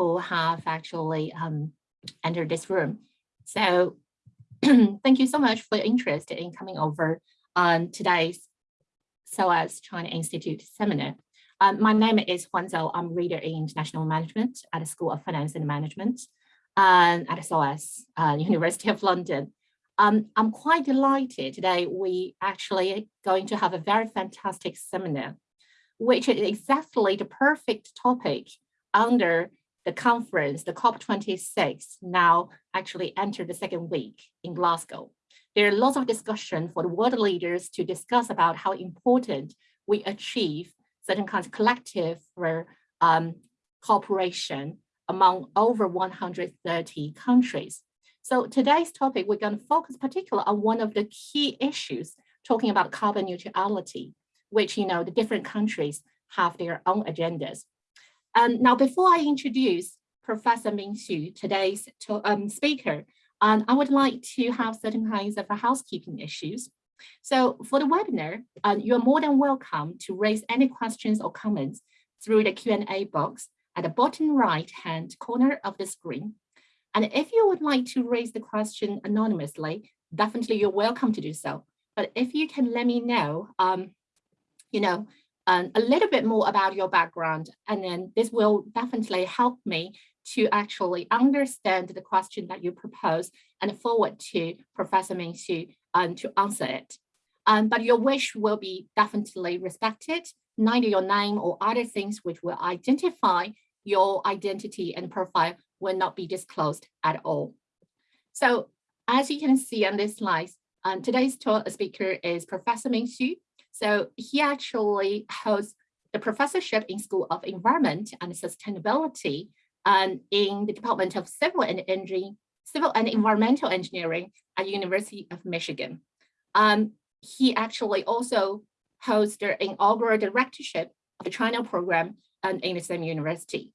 who have actually um, entered this room. So thank you so much for your interest in coming over on today's SOAS China Institute seminar. Um, my name is Huan Zhou. I'm a reader in international management at the School of Finance and Management um, at SOAS, uh, University of London. Um, I'm quite delighted today we actually going to have a very fantastic seminar, which is exactly the perfect topic under the conference, the COP26, now actually entered the second week in Glasgow. There are lots of discussion for the world leaders to discuss about how important we achieve certain kinds of collective um, cooperation among over 130 countries. So today's topic, we're going to focus particularly on one of the key issues talking about carbon neutrality, which, you know, the different countries have their own agendas. Um, now, before I introduce Professor Ming Xu, today's um, speaker, um, I would like to have certain kinds of housekeeping issues. So for the webinar, uh, you're more than welcome to raise any questions or comments through the Q&A box at the bottom right hand corner of the screen. And if you would like to raise the question anonymously, definitely you're welcome to do so. But if you can let me know, um, you know, um, a little bit more about your background, and then this will definitely help me to actually understand the question that you propose and forward to Professor Ming Xu um, to answer it. Um, but your wish will be definitely respected, neither your name or other things which will identify your identity and profile will not be disclosed at all. So as you can see on this slide, um, today's speaker is Professor Ming Xu. So he actually holds the professorship in School of Environment and Sustainability and in the Department of Civil and Engineering, Civil and Environmental Engineering at University of Michigan. Um, he actually also holds the inaugural directorship of the China program and in the same university.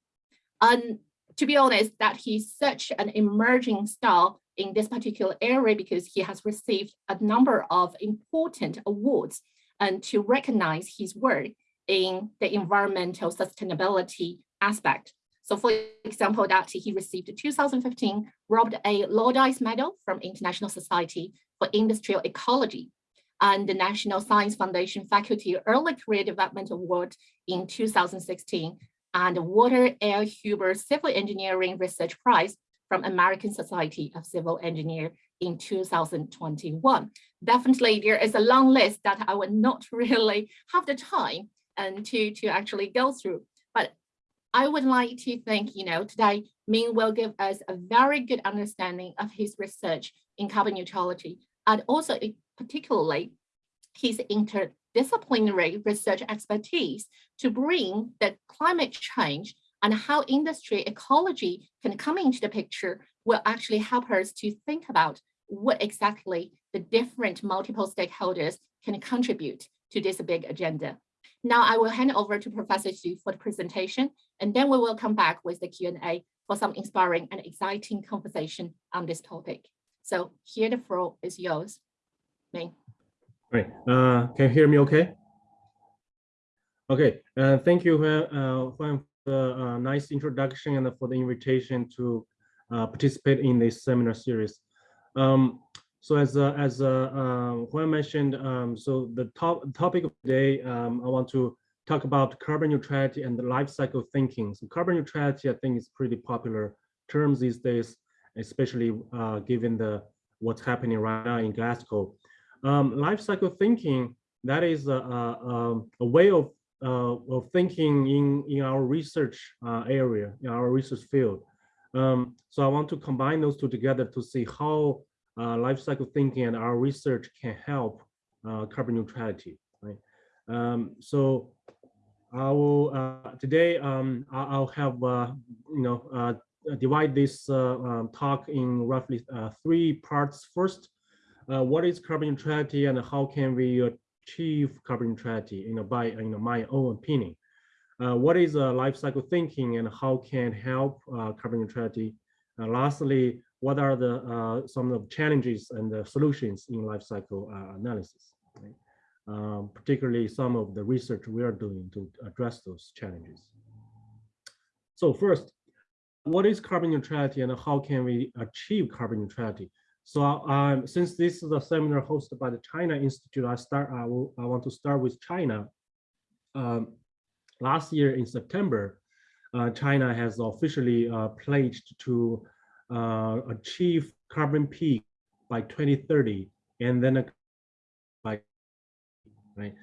And to be honest, that he's such an emerging star in this particular area because he has received a number of important awards and to recognize his work in the environmental sustainability aspect. So for example, that he received the 2015 Robert A. Laudise Medal from International Society for Industrial Ecology and the National Science Foundation Faculty Early Career Development Award in 2016 and the Walter L. Huber Civil Engineering Research Prize from American Society of Civil Engineers in 2021. Definitely there is a long list that I would not really have the time and to, to actually go through. But I would like to think, you know, today Ming will give us a very good understanding of his research in carbon neutrality and also particularly his interdisciplinary research expertise to bring the climate change and how industry ecology can come into the picture will actually help us to think about what exactly the different multiple stakeholders can contribute to this big agenda. Now I will hand over to Professor Xu for the presentation, and then we will come back with the Q&A for some inspiring and exciting conversation on this topic. So here the floor is yours, Ming. Great. Uh, can you hear me okay? Okay, uh, thank you, uh, Huan, for the uh, nice introduction and for the invitation to uh, participate in this seminar series. Um, so as uh, as uh, uh, Huan mentioned, um, so the top topic of today, um, I want to talk about carbon neutrality and the life cycle thinking. So carbon neutrality, I think, is pretty popular terms these days, especially uh, given the what's happening right now in Glasgow. Um, life cycle thinking, that is a, a, um, a way of uh, of thinking in in our research uh, area, in our research field. Um, so I want to combine those two together to see how uh, life cycle thinking and our research can help uh, carbon neutrality. Right. Um, so I will uh, today um, I'll have uh, you know uh, divide this uh, um, talk in roughly three parts. First, what is carbon neutrality and how can we achieve carbon neutrality? You know, by you know my own opinion. What is life cycle thinking and how can help carbon neutrality? lastly, what are the uh, some of the challenges and the solutions in life cycle uh, analysis, right? um, particularly some of the research we are doing to address those challenges. So first, what is carbon neutrality and how can we achieve carbon neutrality? So um, since this is a seminar hosted by the China Institute, I start. I, will, I want to start with China. Um, last year in September, uh, China has officially uh, pledged to uh, achieve carbon peak by 2030, and then by right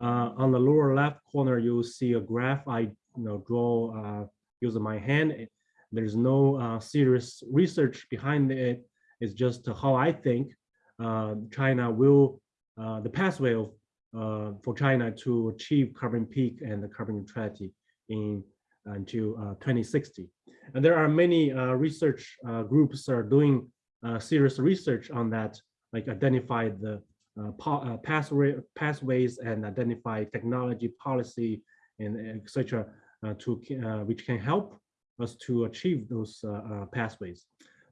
uh, on the lower left corner, you'll see a graph I you know draw uh, using my hand. There's no uh, serious research behind it. It's just how I think China will, the pathway of, uh, for China to achieve carbon peak and the carbon neutrality in uh, until uh, 2060. And there are many uh, research groups are doing serious research on that, like identify the uh, pathway, pathways and identify technology policy and etc. Uh, to uh, which can help us to achieve those pathways.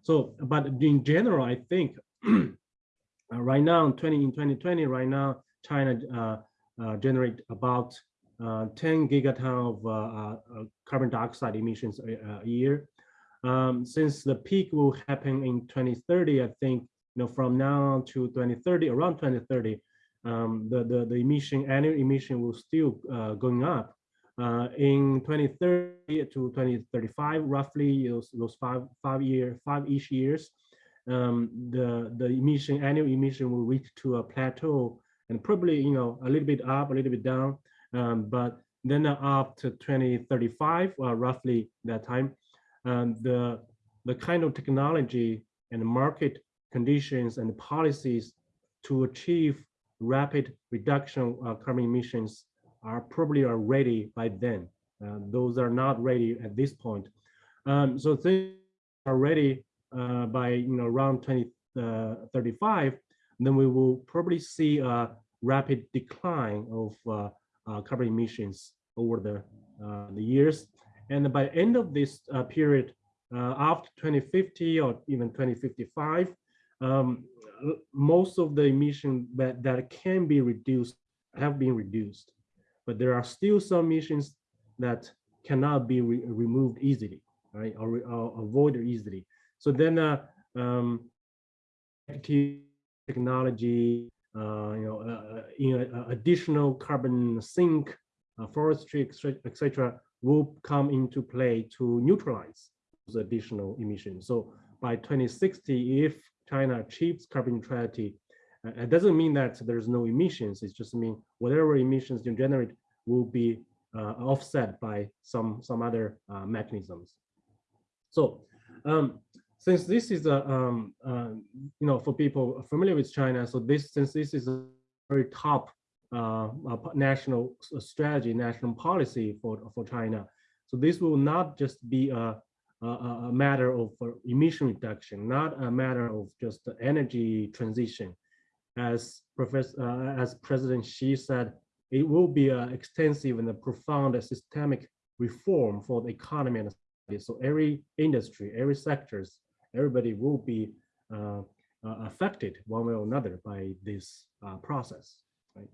So, but in general, I think right now, 20 in 2020, right now, China generate about uh, 10 gigaton of uh, uh, carbon dioxide emissions a, a year. Um, since the peak will happen in 2030, I think you know from now on to 2030, around 2030, um, the, the the emission annual emission will still going up. Uh, in 2030 to 2035, roughly those, those five five year five ish years, um, the the emission annual emission will reach to a plateau and probably you know a little bit up, a little bit down, um, but then up to 2035, uh, roughly that time, um, the the kind of technology and market conditions and policies to achieve rapid reduction of carbon emissions are probably are ready by then. Uh, those are not ready at this point. Um, so things are ready uh, by you know around 2035, uh, then we will probably see a rapid decline of uh, uh, carbon emissions over the the years. And by end of this period, after 2050 or even 2055, um, most of the emission that, that can be reduced have been reduced but there are still some emissions that cannot be re removed easily, right, or, or, avoided easily. So then, uh, um, technology, uh, you know, uh, you know, uh, additional carbon sink, uh, forestry, etc., will come into play to neutralize those additional emissions. So by 2060, if China achieves carbon neutrality uh, it doesn't mean that there's no emissions. It just mean whatever emissions you generate will be uh, offset by some some other uh, mechanisms. So um, since this is a um, uh, you know for people familiar with China, so this since this is a very top uh, national strategy, national policy for for China, so this will not just be a a, a matter of emission reduction, not a matter of just energy transition as Professor, uh, as President Xi said, it will be an extensive and a profound systemic reform for the economy and. So every industry, every sectors, everybody will be uh, uh, affected one way or another by this uh, process. Right?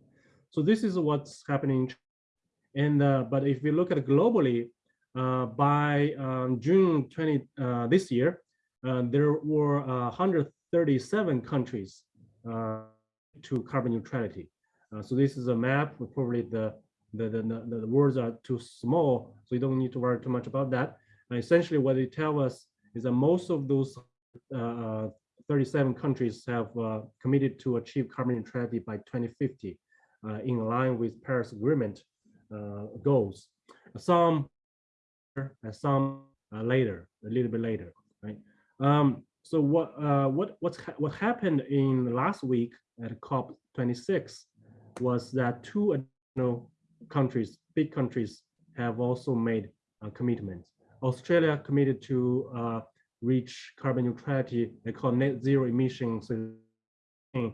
So this is what's happening. And but if we look at globally, by um, June 20 this year, there were 137 countries to carbon neutrality. Uh, so this is a map. Probably the the, the the, the words are too small, so you don't need to worry too much about that. And essentially, what they tell us is that most of those uh, 37 countries have uh, committed to achieve carbon neutrality by 2050, uh, in line with Paris Agreement uh, goals. Some some uh, later, a little bit later, right? Um, so what uh, what what's ha what happened in last week at COP 26 was that two additional countries, big countries, have also made uh, commitments. Australia committed to uh, reach carbon neutrality, they call net zero emissions in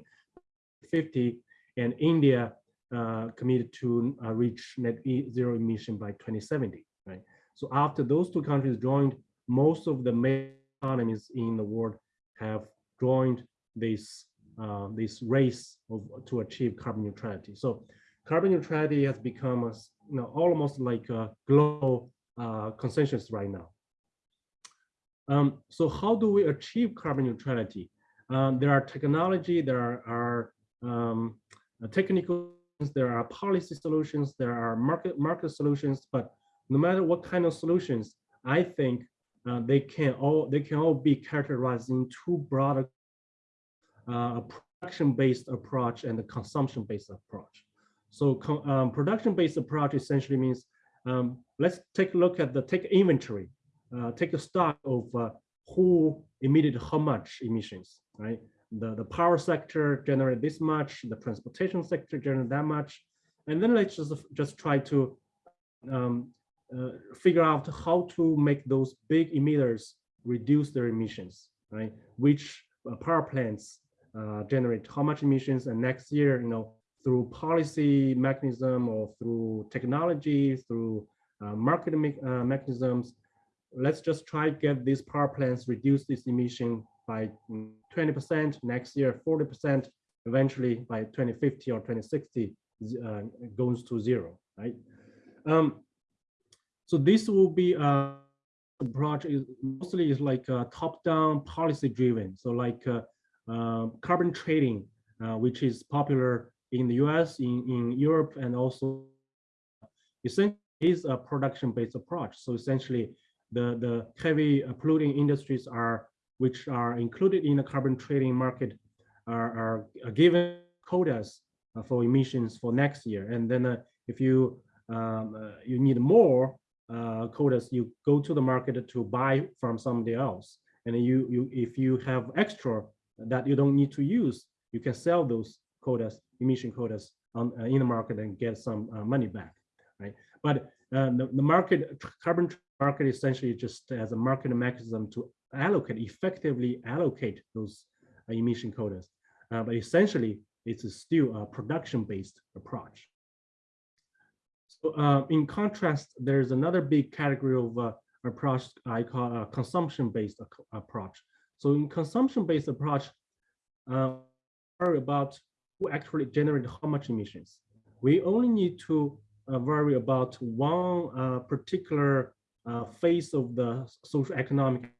50, and India uh, committed to uh, reach net zero emission by 2070. Right. So after those two countries joined, most of the economies in the world have joined this uh, this race of, to achieve carbon neutrality. So carbon neutrality has become a, you know, almost like a global uh, consensus right now. Um, so how do we achieve carbon neutrality? Um, there are technology, there are, are um, technical, there are policy solutions, there are market market solutions, but no matter what kind of solutions, I think uh, they can all they can all be characterized in two broad uh, production-based approach and a consumption-based approach. So um, production-based approach essentially means um, let's take a look at the take inventory, uh, take a stock of uh, who emitted how much emissions, right? The, the power sector generated this much, the transportation sector generated that much. And then let's just, just try to um, uh, figure out how to make those big emitters reduce their emissions, right? Which uh, power plants uh, generate how much emissions and next year, you know, through policy mechanism or through technology, through uh, market me uh, mechanisms, let's just try to get these power plants reduce this emission by 20%, next year 40%, eventually by 2050 or 2060 uh, goes to zero, right? Um, so this will be a project mostly is like top-down policy driven. So like uh, uh, carbon trading, uh, which is popular in the US, in, in Europe, and also essentially is a production-based approach. So essentially the, the heavy polluting industries are, which are included in the carbon trading market are, are given quotas for emissions for next year. And then uh, if you um, uh, you need more uh, quotas, you go to the market to buy from somebody else. And you, you if you have extra that you don't need to use, you can sell those quotas, emission quotas on, uh, in the market and get some uh, money back, right? But uh, the, the market, carbon market essentially just as a market mechanism to allocate, effectively allocate those emission quotas. Uh, but essentially, it's still a production-based approach. So uh, in contrast, there's another big category of uh, approach I call a consumption-based approach. So in consumption-based approach, uh, about who actually generate how much emissions. We only need to uh, worry about one uh, particular uh, phase of the social economic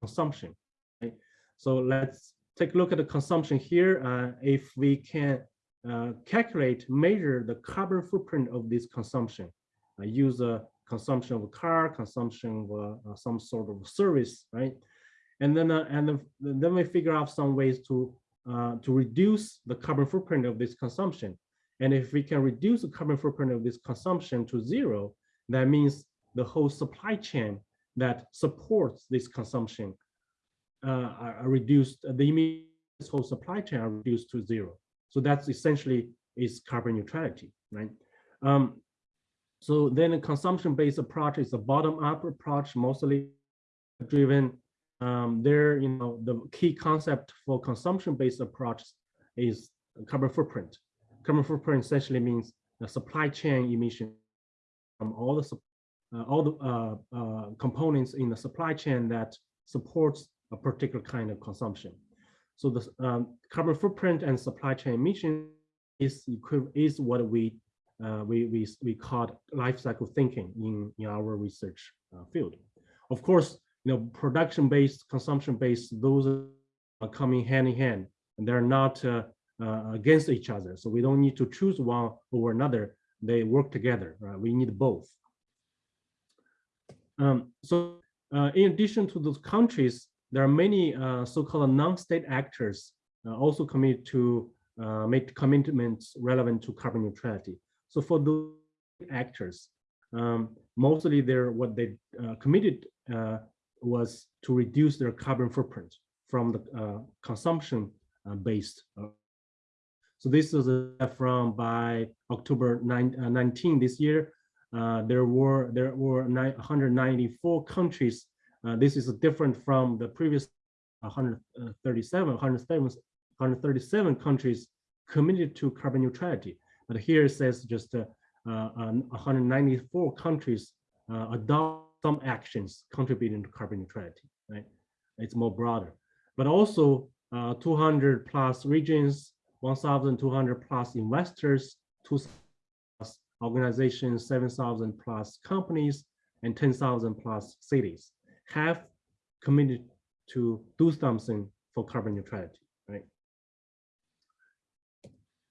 consumption. Right? So let's take a look at the consumption here. Uh, if we can uh, calculate, measure the carbon footprint of this consumption, uh, use a consumption of a car, consumption of some sort of service, right? And then, and then we figure out some ways to uh, to reduce the carbon footprint of this consumption. And if we can reduce the carbon footprint of this consumption to zero, that means the whole supply chain that supports this consumption uh, are reduced, the whole supply chain are reduced to zero. So that's essentially is carbon neutrality, right? Um, so then a consumption-based approach is a bottom-up approach, mostly driven. Um, there, you know, the key concept for consumption-based approach is carbon footprint. Carbon footprint essentially means the supply chain emission from all the uh, all the uh, uh, components in the supply chain that supports a particular kind of consumption. So the um, carbon footprint and supply chain emission is is what we uh, we we we call life cycle thinking in in our research uh, field. Of course, you know, production based, consumption based, those are coming hand in hand, and they're not uh, uh, against each other. So we don't need to choose one over another. They work together. Right? We need both. Um, so uh, in addition to those countries, there are many uh, so-called non-state actors uh, also committed to uh, make commitments relevant to carbon neutrality. So for those actors, um, mostly they're what they committed uh, was to reduce their carbon footprint from the uh, consumption based. so this is from by October 9, 19 this year. there were there were 194 countries uh, this is different from the previous 137, 137, 137 countries committed to carbon neutrality. But here it says just uh, uh, 194 countries uh, adopt some actions contributing to carbon neutrality, right? It's more broader. But also uh, 200 plus regions, 1,200 plus investors, 2,000 plus organizations, 7,000 plus companies, and 10,000 plus cities have committed to do something for carbon neutrality, right?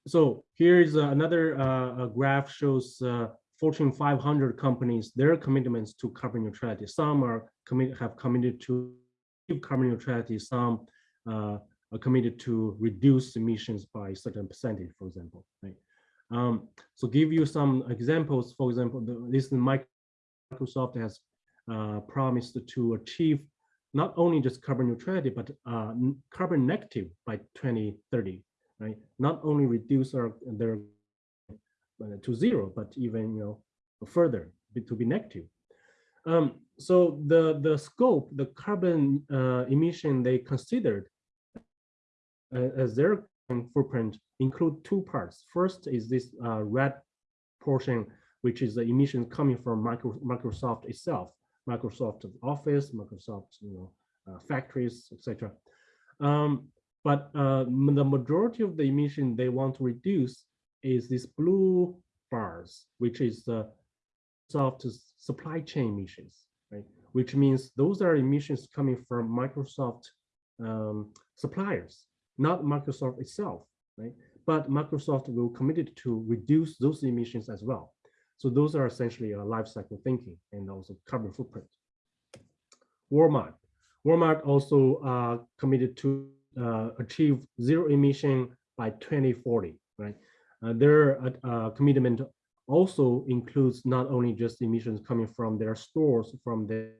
So here's another uh, graph shows uh, Fortune 500 companies, their commitments to carbon neutrality. Some are commit have committed to carbon neutrality, some uh, are committed to reduce emissions by a certain percentage, for example, right? Um, so give you some examples. For example, the, this Microsoft has uh, promised to achieve not only just carbon neutrality, but uh, carbon negative by 2030, right? Not only reduce our, their to zero, but even you know further to be negative. Um, so the the scope, the carbon uh, emission they considered uh, as their footprint include two parts. First is this uh, red portion, which is the emissions coming from micro, Microsoft itself, Microsoft Office, Microsoft you know uh, factories, etc. Um, but uh, the majority of the emission they want to reduce is this blue bars, which is the soft supply chain emissions, right? Which means those are emissions coming from Microsoft um, suppliers, not Microsoft itself, right? But Microsoft will committed to reduce those emissions as well. So those are essentially a life cycle thinking and also carbon footprint. Walmart. Walmart also uh, committed to uh, achieve zero emission by 2040, right? Uh, their uh, uh, commitment also includes not only just emissions coming from their stores, from their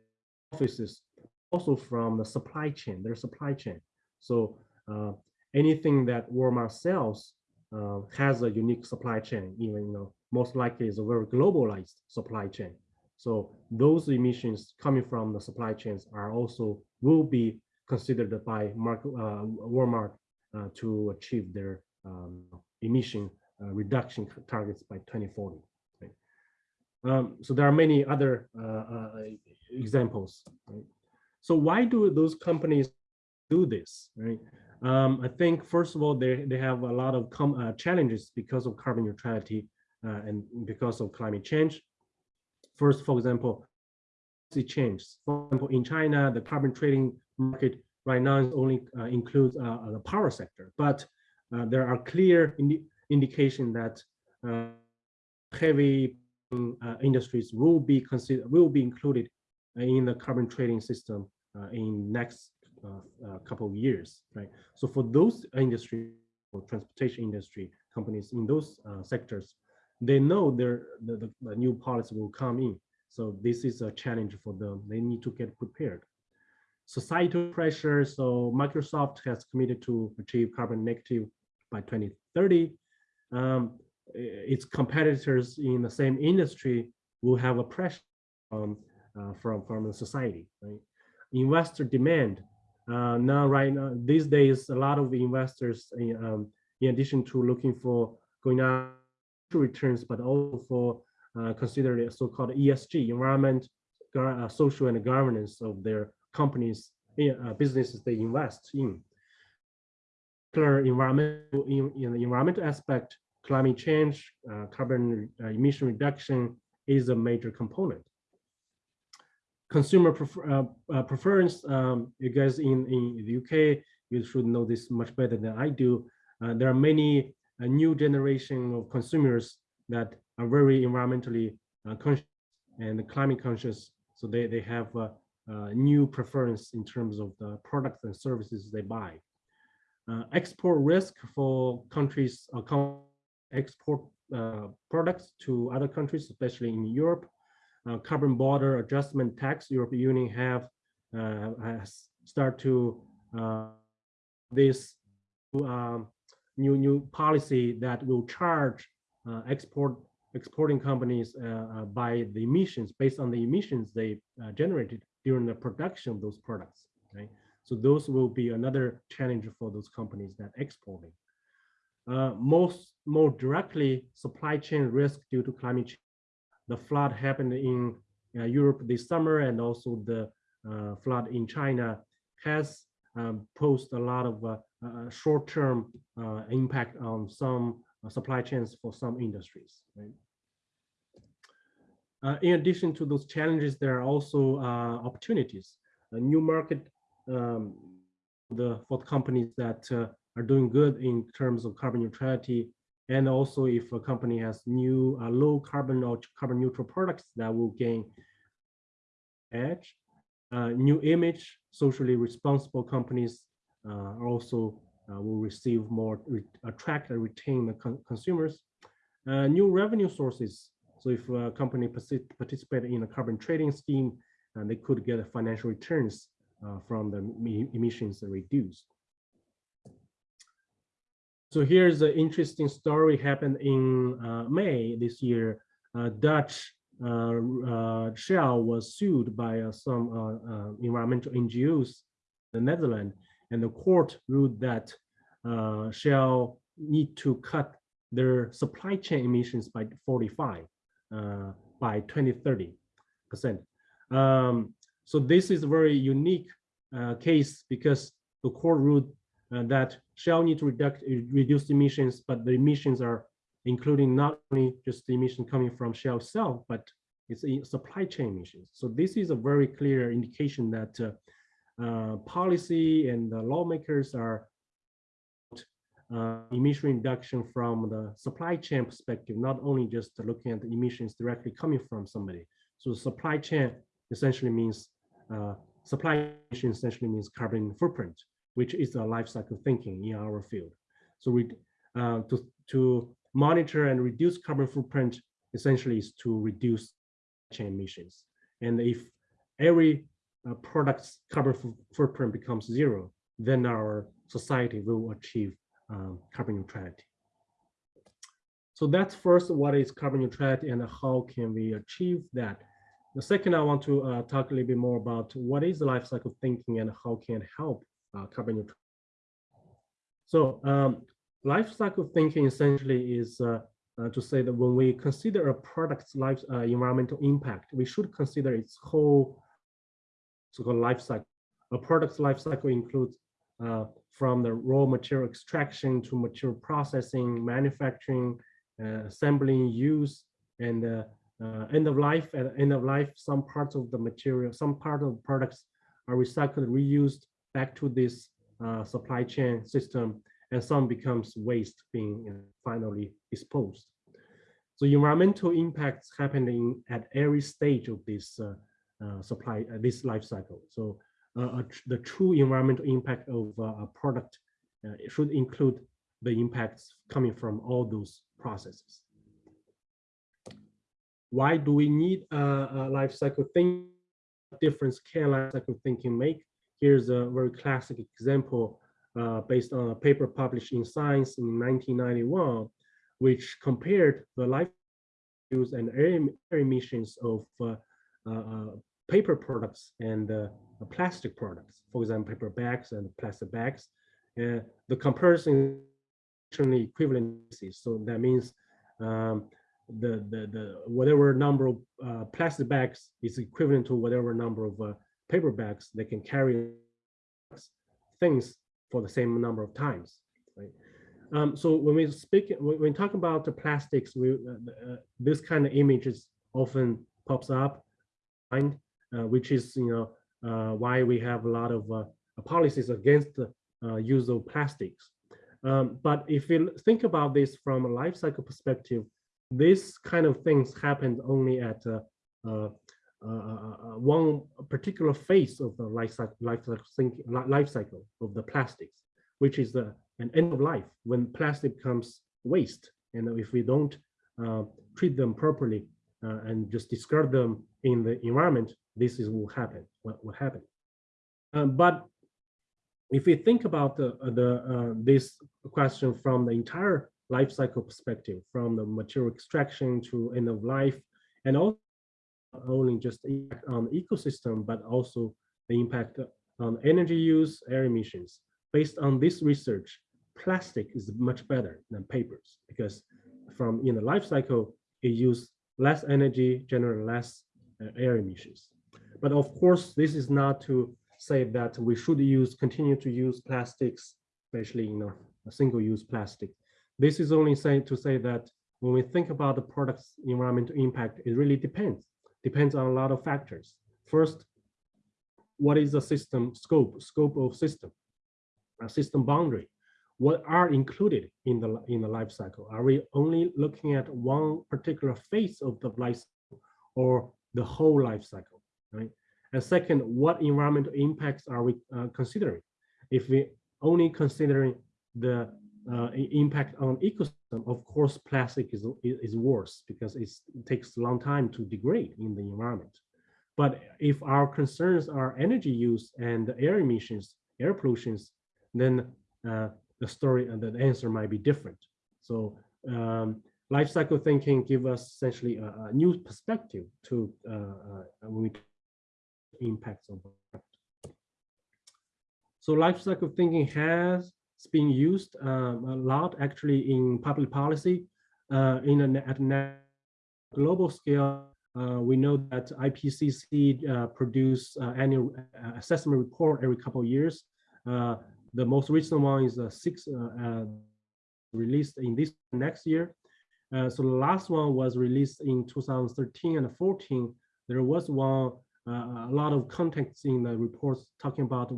offices, also from the supply chain, their supply chain. So uh, anything that Walmart sells uh, has a unique supply chain, even you know, most likely is a very globalized supply chain. So those emissions coming from the supply chains are also will be considered by uh, Walmart to achieve their um, emission reduction targets by 2040. Right? Um, so there are many other uh, uh, examples. Right? So why do those companies do this? Right? Um, I think first of all, they, they have a lot of uh, challenges because of carbon neutrality and because of climate change. First, for example, the change. For example, in China, the carbon trading market right now only uh, includes uh, the power sector, but uh, there are clear indication that uh, heavy uh, industries will be considered will be included in the carbon trading system uh, in next couple of years, right? So for those industry or transportation industry companies in those sectors, they know their the, the, the new policy will come in. So this is a challenge for them. They need to get prepared. Societal pressure. So Microsoft has committed to achieve carbon negative by 2030 um, its competitors in the same industry will have a pressure um, uh, from from the society. Right? Investor demand uh, now right now these days a lot of investors in, um, in addition to looking for going out returns, but also for uh, considering so-called ESG environment, uh, social and governance of their companies, uh, businesses they invest in environmental in, in the environmental aspect, climate change, uh, carbon uh, emission reduction is a major component. Consumer prefer, uh, uh, preference, um, you guys in, in the UK, you should know this much better than I do. Uh, there are many uh, new generation of consumers that are very environmentally conscious and climate conscious. So they, they have new preference in terms of the products and services they buy. Uh, export risk for countries uh, export uh, products to other countries, especially in Europe. Uh, carbon border adjustment tax, European Union have uh, start to uh, this um, new new policy that will charge export exporting companies by the emissions based on the emissions they generated during the production of those products. So those will be another challenge for those companies that exporting. Uh, most more directly, supply chain risk due to climate change. The flood happened in uh, Europe this summer and also the uh, flood in China has um, posed a lot of uh, uh, short-term uh, impact on some supply chains for some industries. Right? in addition to those challenges, there are also opportunities. a new market um, the for the companies that uh, are doing good in terms of carbon neutrality. And also if a company has new uh, low carbon or carbon neutral products that will gain edge. Uh, new image, socially responsible companies uh, also uh, will receive more, re attract and retain the con consumers. Uh, new revenue sources. So if a company partic participate in a carbon trading scheme, and they could get financial returns from the emissions reduced. So here's an interesting story happened in uh, May this year. Uh, Dutch uh, uh, Shell was sued by uh, some uh, uh, environmental NGOs in the Netherlands, and the court ruled that uh, Shell need to cut their supply chain emissions by 45 uh, by 2030 percent. Um, so this is a very unique uh, case because the court ruled uh, that Shell need to reduce reduce emissions, but the emissions are including not only just the emission coming from Shell itself, but it's supply chain emissions. So this is a very clear indication that uh, uh, policy and the lawmakers are uh, emission reduction from the supply chain perspective, not only just looking at the emissions directly coming from somebody. So supply chain essentially means uh, supply chain essentially means carbon footprint, which is a life cycle thinking in our field. So we uh, to to monitor and reduce carbon footprint essentially is to reduce chain emissions. And if every uh, product's carbon footprint becomes zero, then our society will achieve um, carbon neutrality. So that's first what is carbon neutrality and how can we achieve that. The second, I want to uh, talk a little bit more about what is the life cycle thinking and how can it help uh, carbon neutral. So um, life cycle thinking essentially is uh, uh, to say that when we consider a product's life uh, environmental impact, we should consider its whole so-called life cycle. A product's life cycle includes uh, from the raw material extraction to material processing, manufacturing, assembling, use, and uh, end of life. At end of life, some parts of the material, some part of products are recycled, reused back to this uh, supply chain system, and some becomes waste being you know, finally disposed. So environmental impacts happening at every stage of this uh, uh, supply, uh, this life cycle. So uh, tr- the true environmental impact of a product should include the impacts coming from all those processes. Why do we need a, a life cycle thinking? What difference can life cycle thinking make? Here's a very classic example uh, based on a paper published in Science in 1991, which compared the life use and air, emissions of uh, uh, uh, paper products and uh, plastic products, for example, paper bags and plastic bags. Uh, the comparison is equivalent. So that means um, the, the, the whatever number of uh, plastic bags is equivalent to whatever number of uh, paper bags they can carry things for the same number of times. Right? Um, so when we speak, when we talk about the plastics, we, uh, uh, this kind of images often pops up, mind, uh, which is you know uh, why we have a lot of policies against the use of plastics. Um, but if you think about this from a life cycle perspective, this kind of things happened only at uh, uh, uh, one particular phase of the life cycle, life cycle, life cycle of the plastics, which is the, an end of life when plastic becomes waste. And if we don't treat them properly and just discard them in the environment, this is will happen. What will happen? Um, but if we think about the the uh, this question from the entire life cycle perspective, from the material extraction to end of life, and also not only just on the ecosystem, but also the impact on energy use, air emissions. Based on this research, plastic is much better than papers because from in the life cycle, it uses less energy, generate less uh, air emissions. But of course, this is not to say that we should use, continue to use plastics, especially you know, single-use plastic. This is only saying to say that when we think about the product's environmental impact, it really depends. Depends on a lot of factors. First, what is the system scope, scope of system, a system boundary? What are included in the in the life cycle? Are we only looking at one particular phase of the life cycle or the whole life cycle, right? And second, what environmental impacts are we uh, considering? If we only considering the uh, impact on ecosystem, of course, plastic is, is worse because it takes a long time to degrade in the environment. But if our concerns are energy use and air emissions, air pollutions, then uh, the story and the answer might be different. So um, life cycle thinking give us essentially a, a new perspective to uh, uh, when we impacts product. So life cycle thinking has been used um, a lot actually in public policy uh, in a, at a global scale. Uh, we know that IPCC uh, produce uh, annual uh, assessment report every couple of years. Uh, the most recent one is six released in this next year. So the last one was released in 2013 and 14. There was one a lot of context in the reports talking about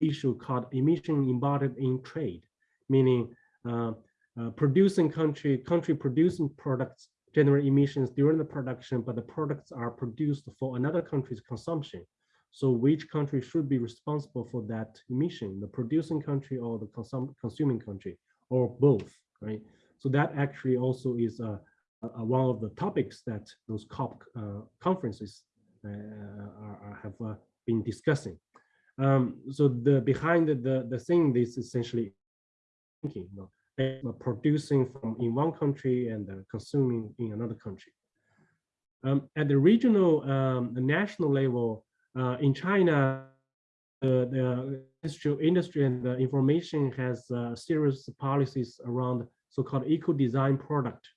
issue called emission embodied in trade, meaning uh, uh, producing country country producing products generate emissions during the production, but the products are produced for another country's consumption. So which country should be responsible for that emission, the producing country or the consum consuming country, or both, right? So that actually also is uh, uh, one of the topics that those COP uh, conferences uh, are, are- have been discussing. Um, so the behind the, the, the thing is essentially thinking, you know, producing from in one country and uh, consuming in another country. Um, at the regional, um, the national level, uh, in China, the, the industry and the information has uh, serious policies around so-called eco-design product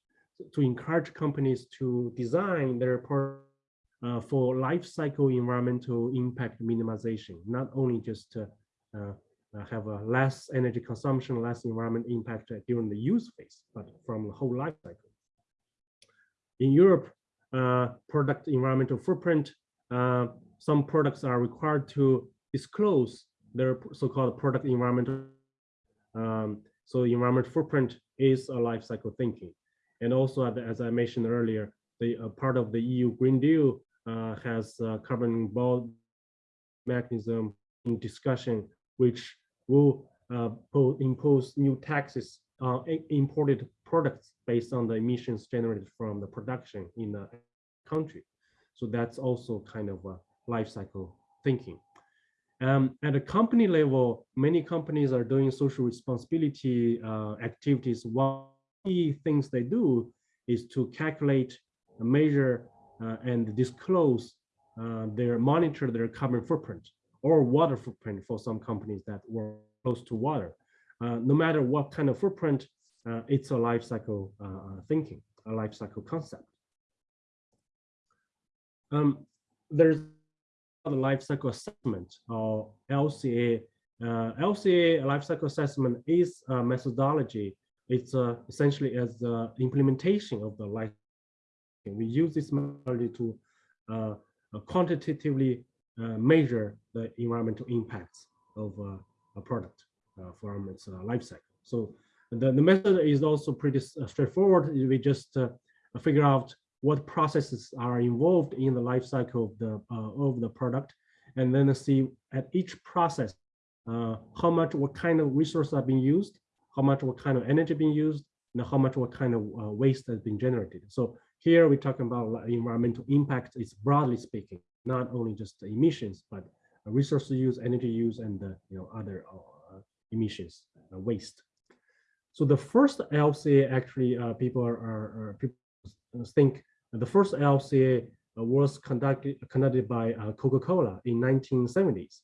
to encourage companies to design their product uh, for life cycle environmental impact minimization, not only just to uh, uh, have a less energy consumption, less environment impact during the use phase, but from the whole life cycle. In Europe, uh, product environmental footprint, uh, some products are required to disclose their so-called product environmental. Um, so environment footprint is a life cycle thinking. And also, as I mentioned earlier, the uh, part of the EU Green Deal uh, has uh, carbon bond mechanism in discussion, which will uh, impose new taxes on imported products based on the emissions generated from the production in the country. So that's also kind of a life cycle thinking. Um, at a company level, many companies are doing social responsibility uh, activities. One key things they do is to calculate, measure, uh, and disclose uh, their monitor their carbon footprint or water footprint for some companies that were close to water. Uh, no matter what kind of footprint, uh, it's a life cycle uh, thinking, a life cycle concept. Um, there's the life cycle assessment or LCA. Uh, LCA life cycle assessment is a methodology. It's uh, essentially as the implementation of the life. We use this methodology to uh, uh, quantitatively uh, measure the environmental impacts of uh, a product from its life cycle. So the, the method is also pretty straightforward. We just figure out what processes are involved in the life cycle of the of the product, and then see at each process uh, how much, what kind of resources are being used, how much, what kind of energy being used, and how much, what kind of uh, waste has been generated. So here we're talking about environmental impact. It's broadly speaking, not only just the emissions, but uh, resource use, energy use, and uh, you know other uh, emissions, uh, waste. So the first LCA actually uh, people are, are, are people think the first LCA uh, was conducted conducted by uh, Coca-Cola in 1970s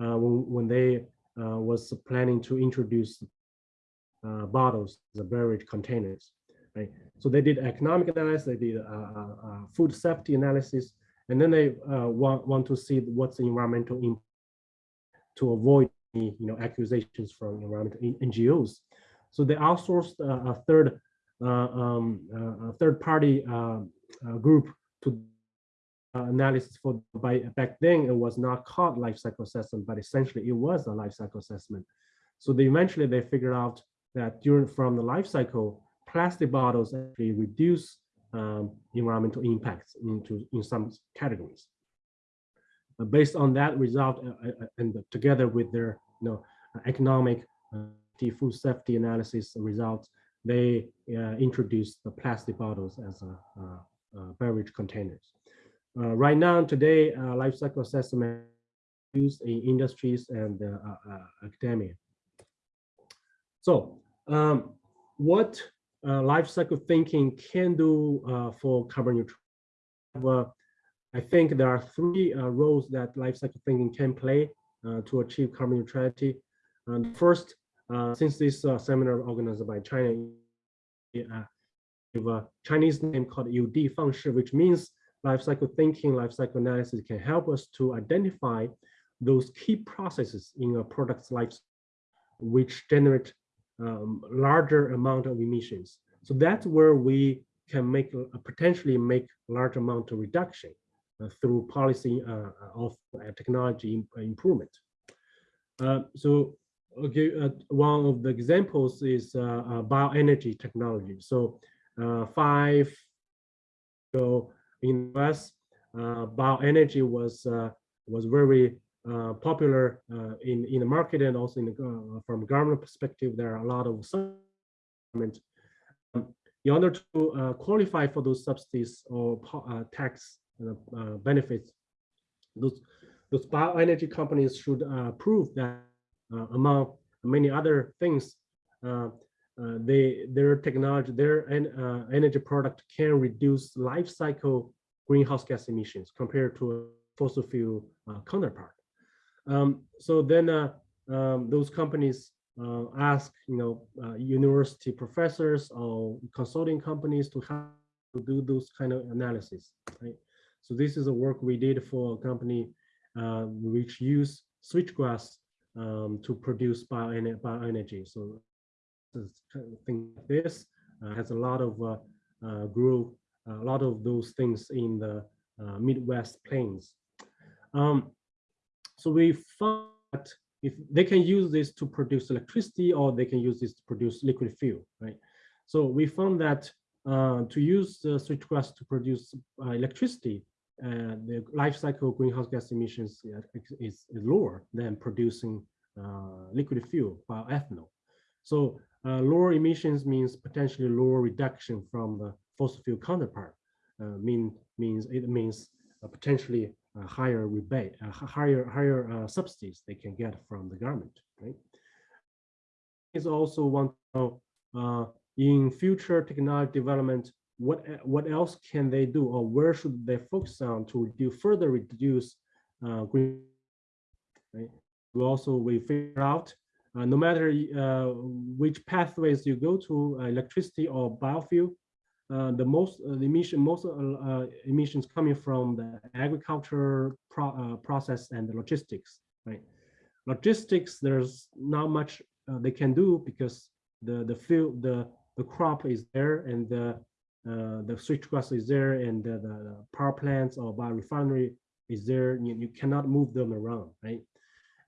uh, when when they uh, was planning to introduce uh, bottles, the beverage containers. Right. So they did economic analysis, they did uh, uh, uh, food safety analysis, and then they want want to see what's the environmental impact to avoid you know accusations from environmental NGOs. So they outsourced a third um, third party uh, group to uh, analysis for by back then it was not called life cycle assessment, but essentially it was a life cycle assessment. So they eventually they figured out that during from the life cycle, plastic bottles actually reduce um, environmental impacts into in some categories. Uh, based on that result, uh, uh, and together with their you know economic uh, food safety analysis results, they uh, introduced the plastic bottles as a, beverage containers. Uh, right now, today, life cycle assessment used in industries and academia. So, um, what uh, life cycle thinking can do uh, for carbon neutrality. I think there are three uh, roles that life cycle thinking can play to achieve carbon neutrality. And first, since this seminar organized by China, a Chinese name called UD function, which means life cycle thinking, life cycle analysis can help us to identify those key processes in a product's life which generate um, larger amount of emissions. So that's where we can make uh, potentially make large amount of reduction uh, through policy uh, of uh, technology improvement. Uh, so okay, uh, one of the examples is bioenergy technology. So five ago in the US, bioenergy was was very uh, popular uh, in in the market and also in the, uh, from government perspective, there are a lot of government. Um, in order to uh, qualify for those subsidies or uh, tax benefits, those those bioenergy companies should prove that among many other things, they their technology, their en energy product can reduce life cycle greenhouse gas emissions compared to fossil fuel counterpart. Um, so then uh, um, those companies uh, ask, you know, uh, university professors or consulting companies to to do those kind of analysis, right? So this is a work we did for a company uh, which use switchgrass um, to produce bioenergy. So thing like this uh, has a lot of uh, grew a lot of those things in the Midwest plains. Um, so we found that if they can use this to produce electricity or they can use this to produce liquid fuel, right? So we found that uh, to use the switchgrass to produce uh, electricity, uh, the life cycle greenhouse gas emissions is, is lower than producing uh, liquid fuel, bioethanol. So uh, lower emissions means potentially lower reduction from the fossil fuel counterpart. Uh, mean means it means potentially uh, higher rebate, uh, higher higher uh, subsidies they can get from the government. Right? Is also one to in future technology development, what what else can they do, or where should they focus on to reduce further reduce green? Right? We also we figure out uh, no matter uh, which pathways you go to, uh, electricity or biofuel, uh, the most uh, the emission most uh, emissions coming from the agriculture pro process and the logistics right? Logistics there's not much they can do because the the field the the crop is there and the uh, the switchgrass is there and the, the, power plants or biorefinery is there. You, you cannot move them around right?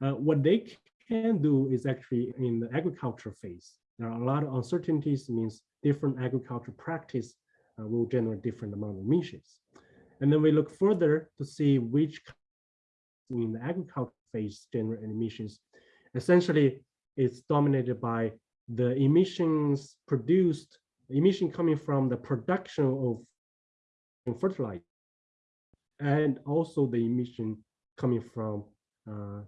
Uh, what they can do is actually in the agriculture phase. There are a lot of uncertainties means different agriculture practice uh, will generate different amount of emissions. And then we look further to see which in the agriculture phase generate emissions. Essentially, it's dominated by the emissions produced, emission coming from the production of fertilizer, and also the emission coming from uh,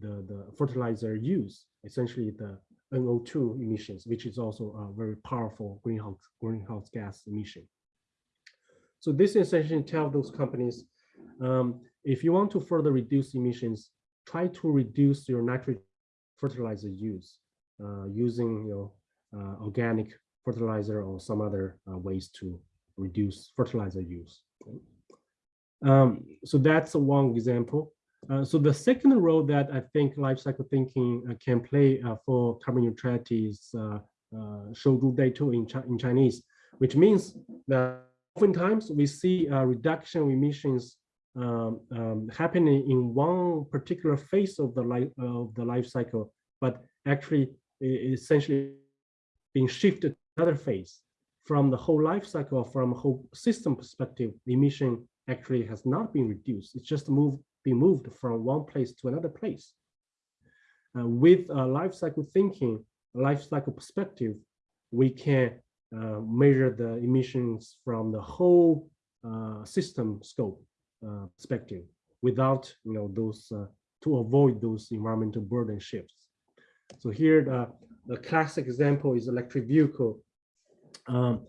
the, the fertilizer use, essentially the NO2 emissions, which is also a very powerful greenhouse, greenhouse gas emission. So this essentially tells those companies, um, if you want to further reduce emissions, try to reduce your nitrogen fertilizer use uh, using you know, uh, organic fertilizer or some other uh, ways to reduce fertilizer use. Um, so that's one example. Uh, so the second role that I think lifecycle thinking uh, can play uh, for carbon neutrality is uh, uh, data in, chi in Chinese, which means that oftentimes we see a reduction of emissions um, um, happening in one particular phase of the life of the life cycle, but actually essentially being shifted to another phase from the whole life cycle, from a whole system perspective, the emission actually has not been reduced. It's just moved being moved from one place to another place. Uh, with uh, life cycle thinking, life cycle perspective, we can uh, measure the emissions from the whole uh, system scope uh, perspective without, you know, those to avoid those environmental burden shifts. So here, the, classic example is electric vehicle. Um,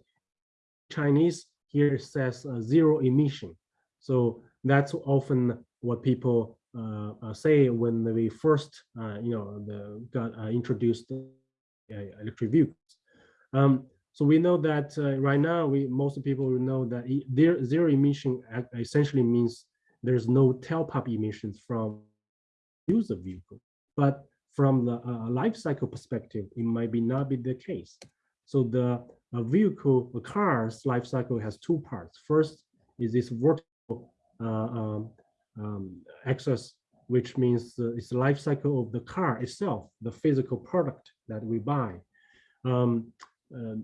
Chinese here says zero emission. So that's often what people uh, say when we first, uh, you know, the, got uh, introduced electric vehicles. Um, so we know that right now, we most people know that e- zero emission essentially means there's no tailpipe emissions from user vehicle. But from the uh, life cycle perspective, it might be not be the case. So the vehicle, the car's life cycle has two parts. First is this vertical uh, um, um, axis, which means uh, it's the life cycle of the car itself, the physical product that we buy. Um, um,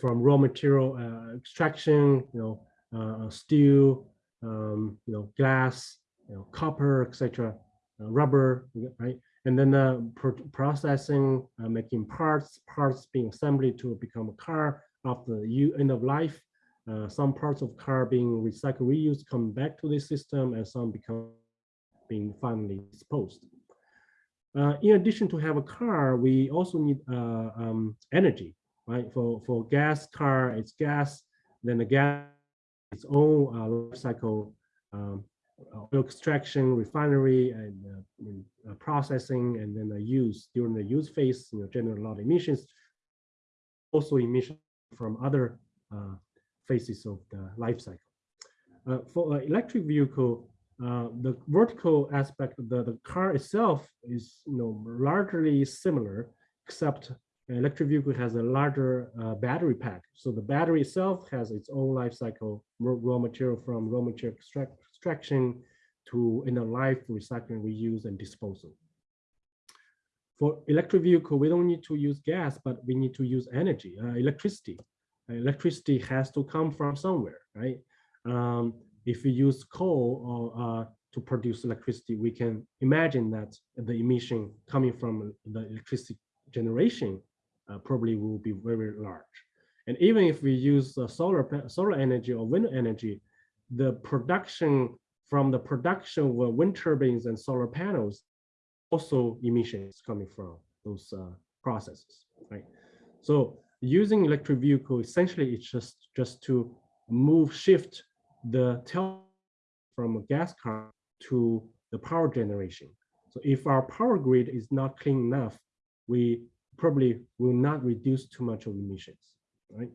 from raw material uh, extraction, you know, uh, steel, um, you know, glass, you know, copper, etc., uh, rubber, right? And then uh, pro processing, uh, making parts, parts being assembled to become a car after the end of life. Uh, some parts of car being recycled, reused, come back to the system, and some become being finally disposed. Uh, in addition to have a car, we also need uh, um, energy, right? For for gas car, it's gas. Then the gas, its own uh, life cycle, um, oil extraction, refinery, and uh, uh, processing, and then the use during the use phase, you know, generate a lot of emissions. Also, emission from other uh, phases of the life cycle. Uh, for an electric vehicle, uh, the vertical aspect of the, the car itself is you know largely similar, except an electric vehicle has a larger uh, battery pack. So the battery itself has its own life cycle, raw, material from raw material extract, extraction to of life, recycling, reuse, and disposal. For electric vehicle, we don't need to use gas, but we need to use energy, uh, electricity. Electricity has to come from somewhere, right? Um, if we use coal or, uh, to produce electricity, we can imagine that the emission coming from the electricity generation uh, probably will be very large. And even if we use uh, solar solar energy or wind energy, the production from the production of uh, wind turbines and solar panels also emissions coming from those uh, processes, right? So using electric vehicle essentially it's just just to move shift the tail from a gas car to the power generation. So if our power grid is not clean enough, we probably will not reduce too much of emissions, right?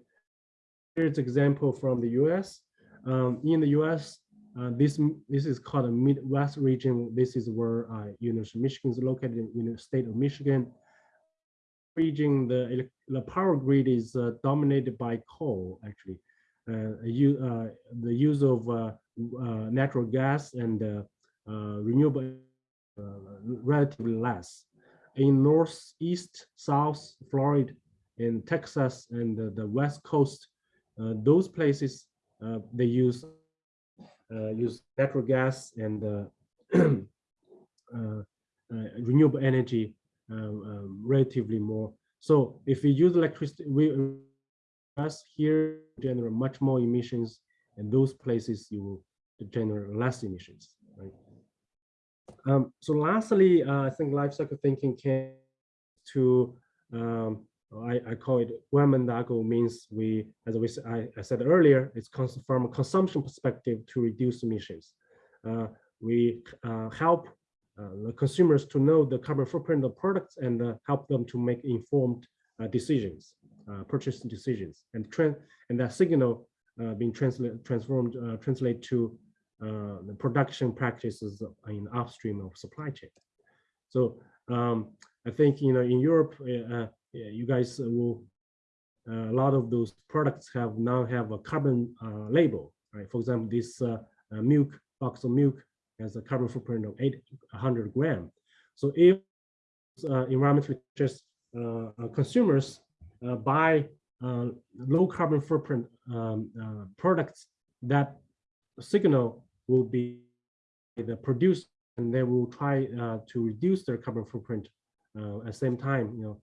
Here's example from the US. Um, in the US, uh, this this is called a Midwest region. This is where uh, University of Michigan is located in the state of Michigan. Region, the the power grid is uh, dominated by coal, actually. Uh, you, uh, the use of uh, uh, natural gas and uh, uh, renewable uh, relatively less. In northeast, south, Florida, in Texas, and the, west coast, uh, those places uh, they use uh, use natural gas and uh, uh, uh, renewable energy relatively more. So if we use electricity, we us here generate much more emissions, and those places you will generate less emissions, right? Um, so lastly, uh, I think life cycle thinking can to um, I, I call it Guamandago means we, as we, I, I said earlier, it's from a consumption perspective to reduce emissions. Uh, we uh, help the consumers to know the carbon footprint of products and uh, help them to make informed uh, decisions, uh, purchasing decisions, and trend and that signal uh, being translated transformed uh, translate to uh, the production practices in upstream of supply chain. So um, I think you know in Europe, uh, uh, you guys will uh, a lot of those products have now have a carbon uh, label, right? For example, this uh, uh, milk, box of milk has a carbon footprint of 800 gram. So if uh, environmentally just uh, consumers uh, buy uh, low carbon footprint um, uh, products, that signal will be the produce and they will try uh, to reduce their carbon footprint at the same time, you know,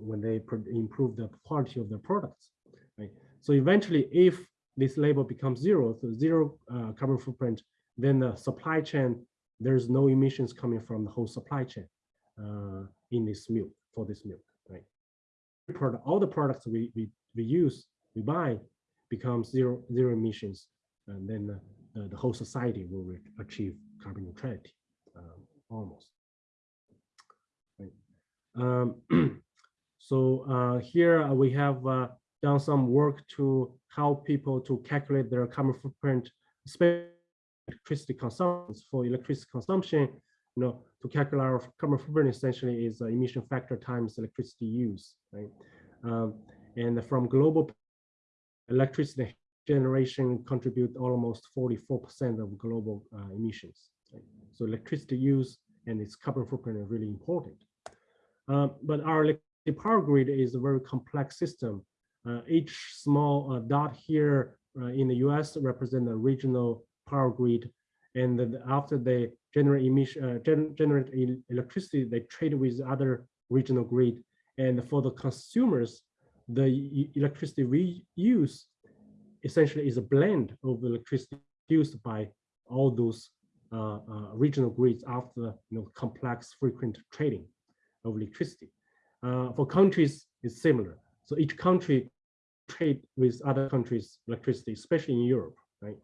when, they improve the quality of their products. Right? So eventually, if this label becomes zero, so zero carbon footprint, then the supply chain, there's no emissions coming from the whole supply chain uh, in this milk, for this milk, right? All the products we, we, we use, we buy, becomes zero, zero emissions, and then the, the, the whole society will achieve carbon neutrality, um, almost. Right. Um, so uh, here uh, we have uh, done some work to help people to calculate their carbon footprint, especially electricity consumption. For electricity consumption, you know, to calculate our carbon footprint essentially is uh, emission factor times electricity use, right? Um, and from global electricity generation contribute almost 44% of global uh, emissions. right? So electricity use and its carbon footprint are really important. Uh, but our power grid is a very complex system. Uh, each small uh, dot here uh, in the US represent a regional power grid. And then after they generate emission, uh, gen- generate el- electricity, they trade with other regional grid. And for the consumers, the electricity we use essentially is a blend of electricity used by all those uh, uh, regional grids after you know complex frequent trading of electricity. Uh, for countries, it's similar. So each country trade with other countries' electricity, especially in Europe, right?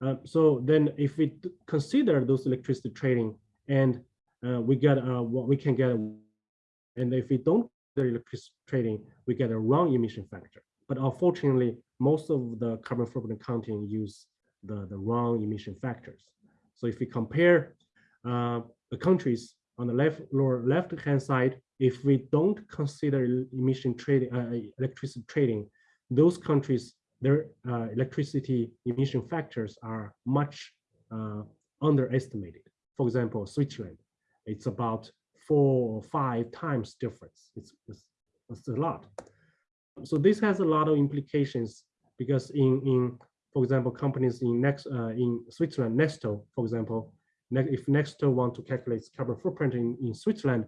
Uh, so then, if we consider those electricity trading, and uh, we get uh, what we can get, and if we don't consider electricity trading, we get a wrong emission factor. But unfortunately, most of the carbon footprint accounting use the, the wrong emission factors. So if we compare uh, the countries on the left lower left hand side, if we don't consider emission trading, uh, electricity trading, those countries, their uh, electricity emission factors are much uh, underestimated. For example, Switzerland, it's about four or five times difference. It's, it's, it's a lot. So this has a lot of implications because in, in for example, companies in next uh, in Switzerland, Nestlé, for example, ne- if Nestlé want to calculate carbon footprint in, in Switzerland,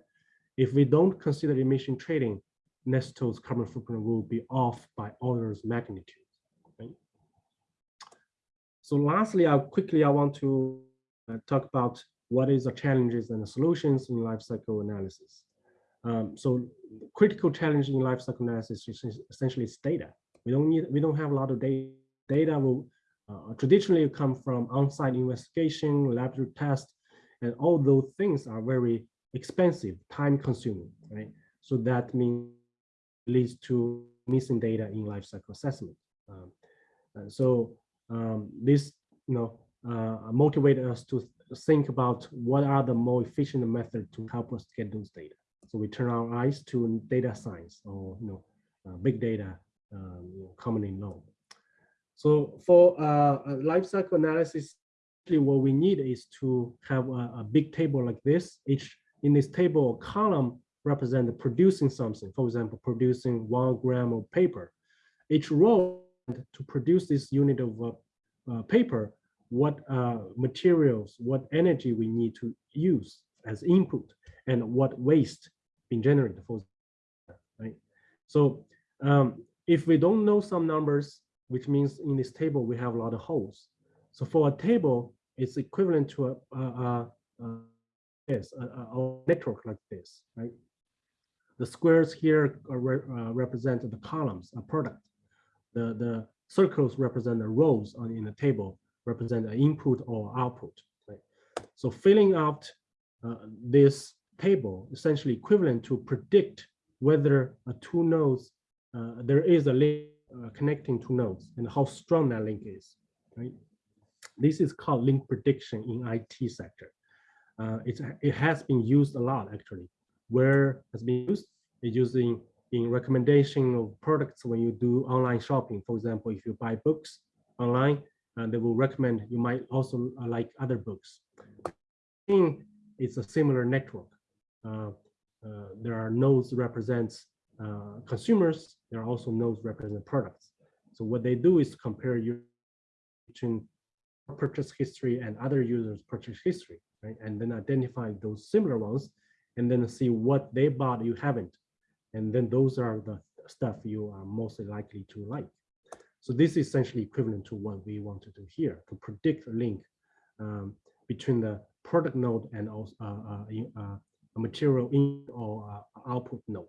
if we don't consider emission trading, Nestlé's carbon footprint will be off by orders magnitude. So lastly, I quickly I want to uh, talk about what is the challenges and the solutions in life cycle analysis. Um, so critical challenge in life cycle analysis is essentially is data. We don't need, we don't have a lot of data. Data will uh, traditionally come from on-site investigation, laboratory tests, and all those things are very expensive, time consuming, right? So that means leads to missing data in life cycle assessment. Um, so um, this, you know, uh, motivated us to think about what are the more efficient method to help us get those data. So we turn our eyes to data science or you know uh, big data, um, commonly known. So for uh, life cycle analysis, what we need is to have a, a big table like this. Each in this table, column represent producing something. For example, producing one gram of paper. Each row to produce this unit of uh, uh, paper, what uh, materials, what energy we need to use as input, and what waste being generated for right? So um, if we don't know some numbers, which means in this table we have a lot of holes. So for a table, it's equivalent to a, a, a, this a, a- network like this, right? The squares here are re- uh, represent the columns, a product. The the circles represent the rows on in the table, represent the input or output. Right? So filling out uh, this table essentially equivalent to predict whether a two nodes uh, there is a link uh, connecting two nodes and how strong that link is. Right? This is called link prediction in IT sector. Uh, it's, it has been used a lot actually. Where has been used? It's using in recommendation of products when you do online shopping. For example, if you buy books online, and they will recommend you might also uh, like other books. It's a similar network. Uh, uh, there are nodes represents uh, consumers. There are also nodes represent products. So what they do is compare you between purchase history and other users purchase history, right? And then identify those similar ones and then see what they bought you haven't. And then those are the stuff you are most likely to like. So this is essentially equivalent to what we want to do here to predict a link um, between the product node and also uh, uh, uh, a material in or uh, output node.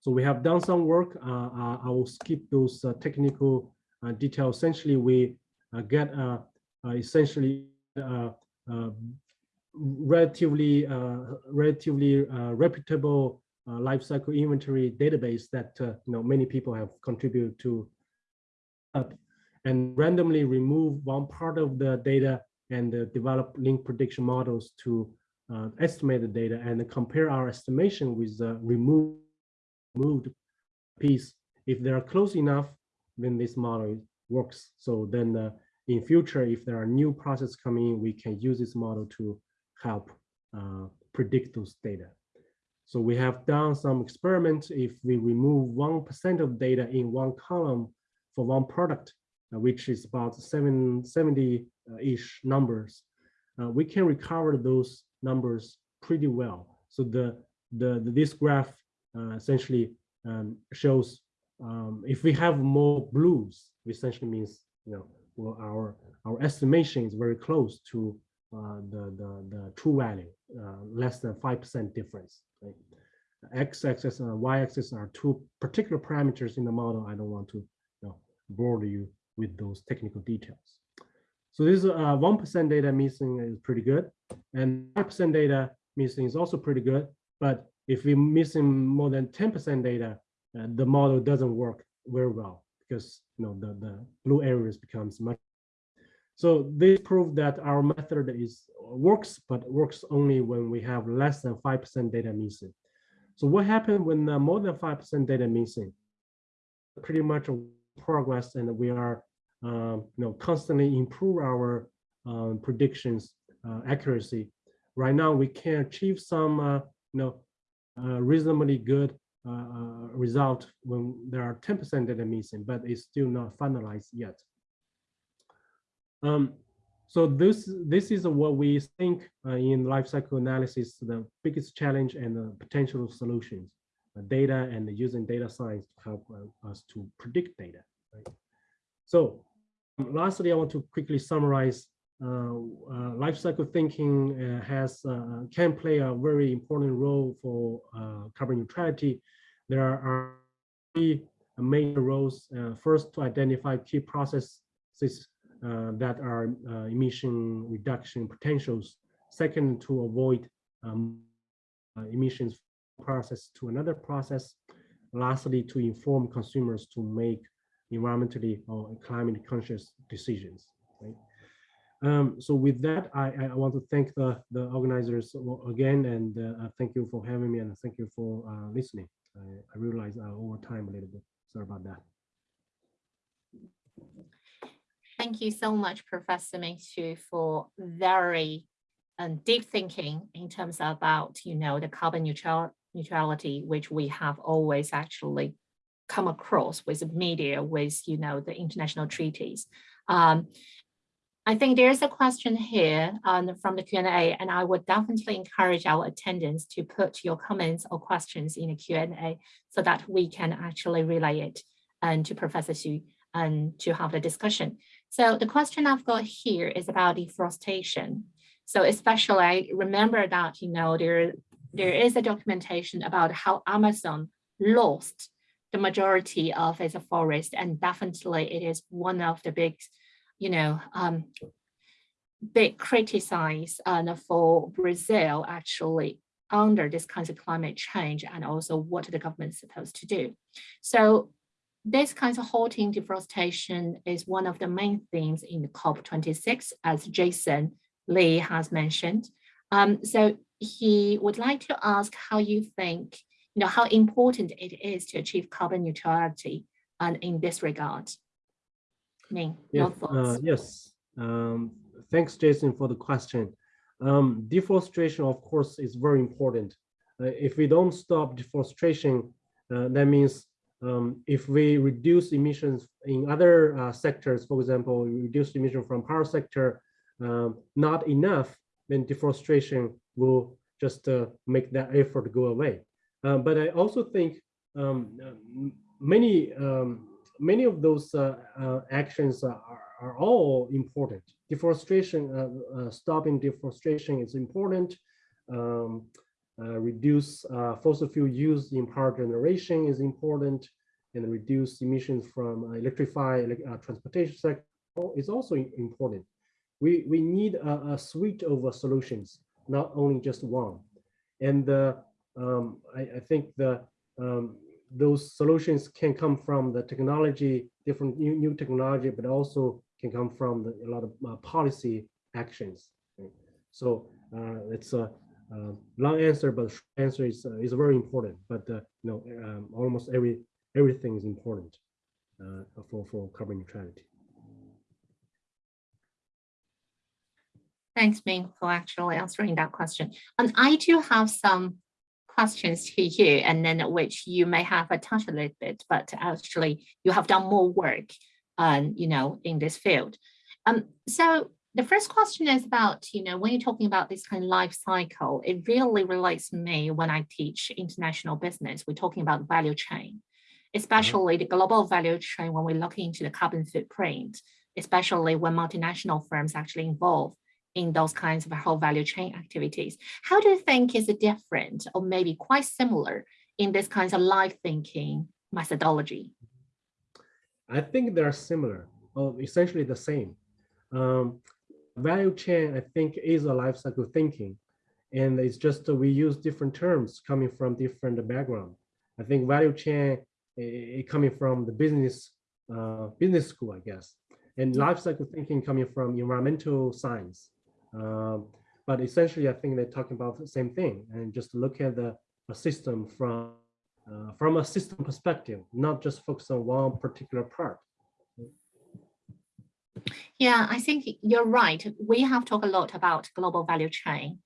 So we have done some work. Uh, uh, I will skip those technical details. Essentially, we get essentially relatively relatively reputable lifecycle inventory database that uh, you know many people have contributed to and randomly remove one part of the data and uh, develop link prediction models to uh, estimate the data and compare our estimation with the removed, removed piece. If they are close enough, then this model works. So then uh, in future, if there are new processes coming in, we can use this model to help uh, predict those data. So we have done some experiments. If we remove 1% of data in one column for one product, uh, which is about 770-ish numbers, uh, we can recover those numbers pretty well. So the, the, the this graph uh, essentially um, shows um, if we have more blues, essentially means you know well, our our estimation is very close to the, the the true value, uh, less than five percent difference right? X-axis and Y-axis are two particular parameters in the model. I don't want to you know, bore you with those technical details. So this 1% uh, data missing is pretty good. And 5% data missing is also pretty good. But if we're missing more than 10% data, uh, the model doesn't work very well because you know the, the blue areas becomes much. So this proved that our method is works, but works only when we have less than 5% data missing. So what happened when uh, more than 5% data missing? Pretty much progress and we are um, you know, constantly improve our um, predictions uh, accuracy. Right now, we can achieve some uh, you know, uh, reasonably good uh, uh, result when there are 10% data missing, but it's still not finalized yet. Um, so this this is what we think uh, in lifecycle analysis the biggest challenge and the potential solutions, uh, data and using data science to help uh, us to predict data. Right? So lastly, I want to quickly summarize. Uh, uh, lifecycle thinking uh, has can play a very important role for carbon neutrality. There are three major roles. first, to identify key processes uh, that are uh, emission reduction potentials. Second, to avoid um, uh, emissions process to another process. Lastly, to inform consumers to make environmentally or climate conscious decisions. Right? Um, so with that, I, I, want to thank the, the organizers again, and uh, thank you for having me, and thank you for uh, listening. I, I realize uh, over time a little bit. Sorry about that. Thank you so much, Professor Ming Xu, for very um, deep thinking in terms about, you know, the carbon neutral neutrality, which we have always actually come across with the media, with, you know, the international treaties. Um, I think there's a question here um, from the Q&A, and I would definitely encourage our attendants to put your comments or questions in the Q&A so that we can actually relay it and to Professor Xu and to have the discussion. So the question I've got here is about deforestation. So especially I remember that, you know, there, there is a documentation about how Amazon lost the majority of its forest and definitely it is one of the big, you know, um, big criticized uh, for Brazil actually under this kind of climate change and also what the government is supposed to do. So this kind of halting deforestation is one of the main themes in the COP26, as Jason Lee has mentioned. Um, so he would like to ask how you think, you know, how important it is to achieve carbon neutrality and in this regard. Ming, your uh, thoughts? yes. Um, thanks, Jason, for the question. Um, deforestation, of course, is very important. Uh, if we don't stop deforestation, uh, that means um, if we reduce emissions in other uh, sectors, for example, reduce emission from power sector, um, not enough, then deforestation will just uh, make that effort go away. Uh, but I also think um, many um, many of those uh, uh, actions are, are all important. Deforestation, stopping deforestation is important. Uh, reduce uh, fossil fuel use in power generation is important, and reduce emissions from electrify uh, transportation sector is also important. We we need a, a suite of solutions, not only just one. And um, I, I think the um, those solutions can come from the technology, different new, new technology, but also can come from the, a lot of uh, policy actions. So uh, it's a, uh long answer, but answer is uh, is very important. But uh, you know, um, almost every everything is important uh, for for carbon neutrality. Thanks, Ming, for actually answering that question. And I do have some questions to you, and then which you may have a touch a little bit, but actually you have done more work, um, you know, in this field. Um, so the first question is about, you know, when you're talking about this kind of life cycle, it really relates to me when I teach international business. We're talking about value chain, especially the global value chain when we look into the carbon footprint, especially when multinational firms actually involve in those kinds of whole value chain activities. How do you think is it different or maybe quite similar in this kinds of life thinking methodology? I think they're similar, or essentially the same. Um, value chain, I think, is a life cycle thinking, and it's just that we use different terms coming from different background. I think value chain coming from the business uh, business school, I guess, and life cycle thinking coming from environmental science. Um, but essentially, I think they're talking about the same thing, and just look at the a system from uh, from a system perspective, not just focus on one particular part. Yeah, I think you're right. We have talked a lot about global value chain.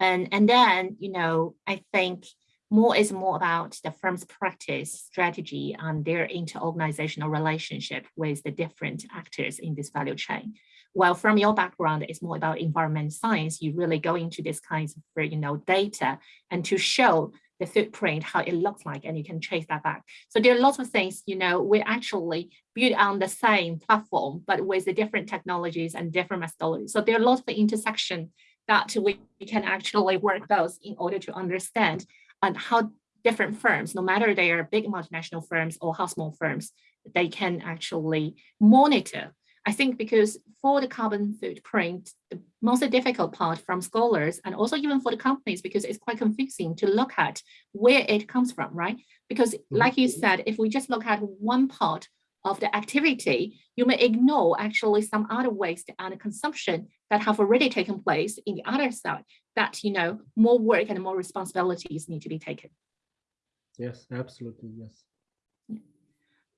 And, and then, you know, I think more is more about the firm's practice strategy and their interorganizational relationship with the different actors in this value chain. While from your background, it's more about environment science, you really go into this kinds of, you know, data and to show the footprint, how it looks like, and you can trace that back. So there are lots of things, you know, we actually built on the same platform, but with the different technologies and different methodologies. So there are lots of intersection that we can actually work those in order to understand and how different firms, no matter they are big multinational firms or how small firms, they can actually monitor. I think because for the carbon footprint, the most difficult part from scholars and also even for the companies, because it's quite confusing to look at where it comes from, right? Because like you said, if we just look at one part of the activity, you may ignore actually some other waste and consumption that have already taken place in the other side that, you know, more work and more responsibilities need to be taken. Yes, absolutely, yes.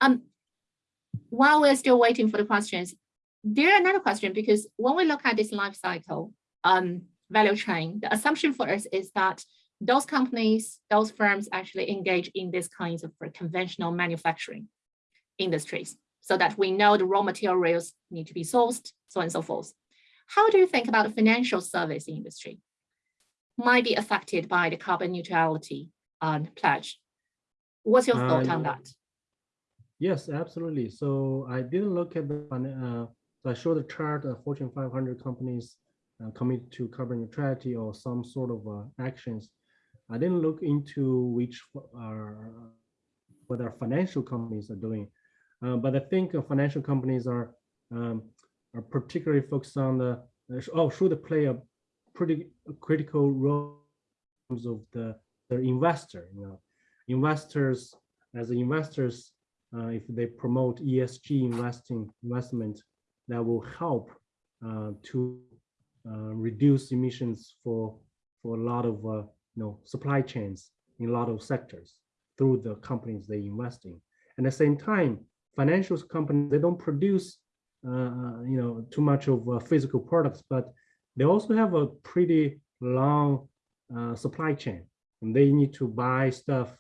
Um, while we're still waiting for the questions, there another question because when we look at this life cycle um, value chain, the assumption for us is that those companies, those firms actually engage in this kinds of conventional manufacturing industries so that we know the raw materials need to be sourced, so on and so forth. How do you think about the financial service industry might be affected by the carbon neutrality um, pledge? What's your thought Uh, on that? Yes, absolutely. So I didn't look at the, uh, so I showed the chart of Fortune 500 companies uh, committed to carbon neutrality or some sort of uh, actions. I didn't look into which are, what our financial companies are doing. Uh, But I think uh, financial companies are, um, are particularly focused on the, uh, oh, should play a pretty critical role in terms of the, their investor, you know. Investors, as investors, uh, if they promote ESG investing investment, that will help uh, to uh, reduce emissions for for a lot of uh, you know supply chains in a lot of sectors through the companies they invest in. And at the same time, financial companies they don't produce you know, too much of physical products, but they also have a pretty long uh, supply chain, and they need to buy stuff,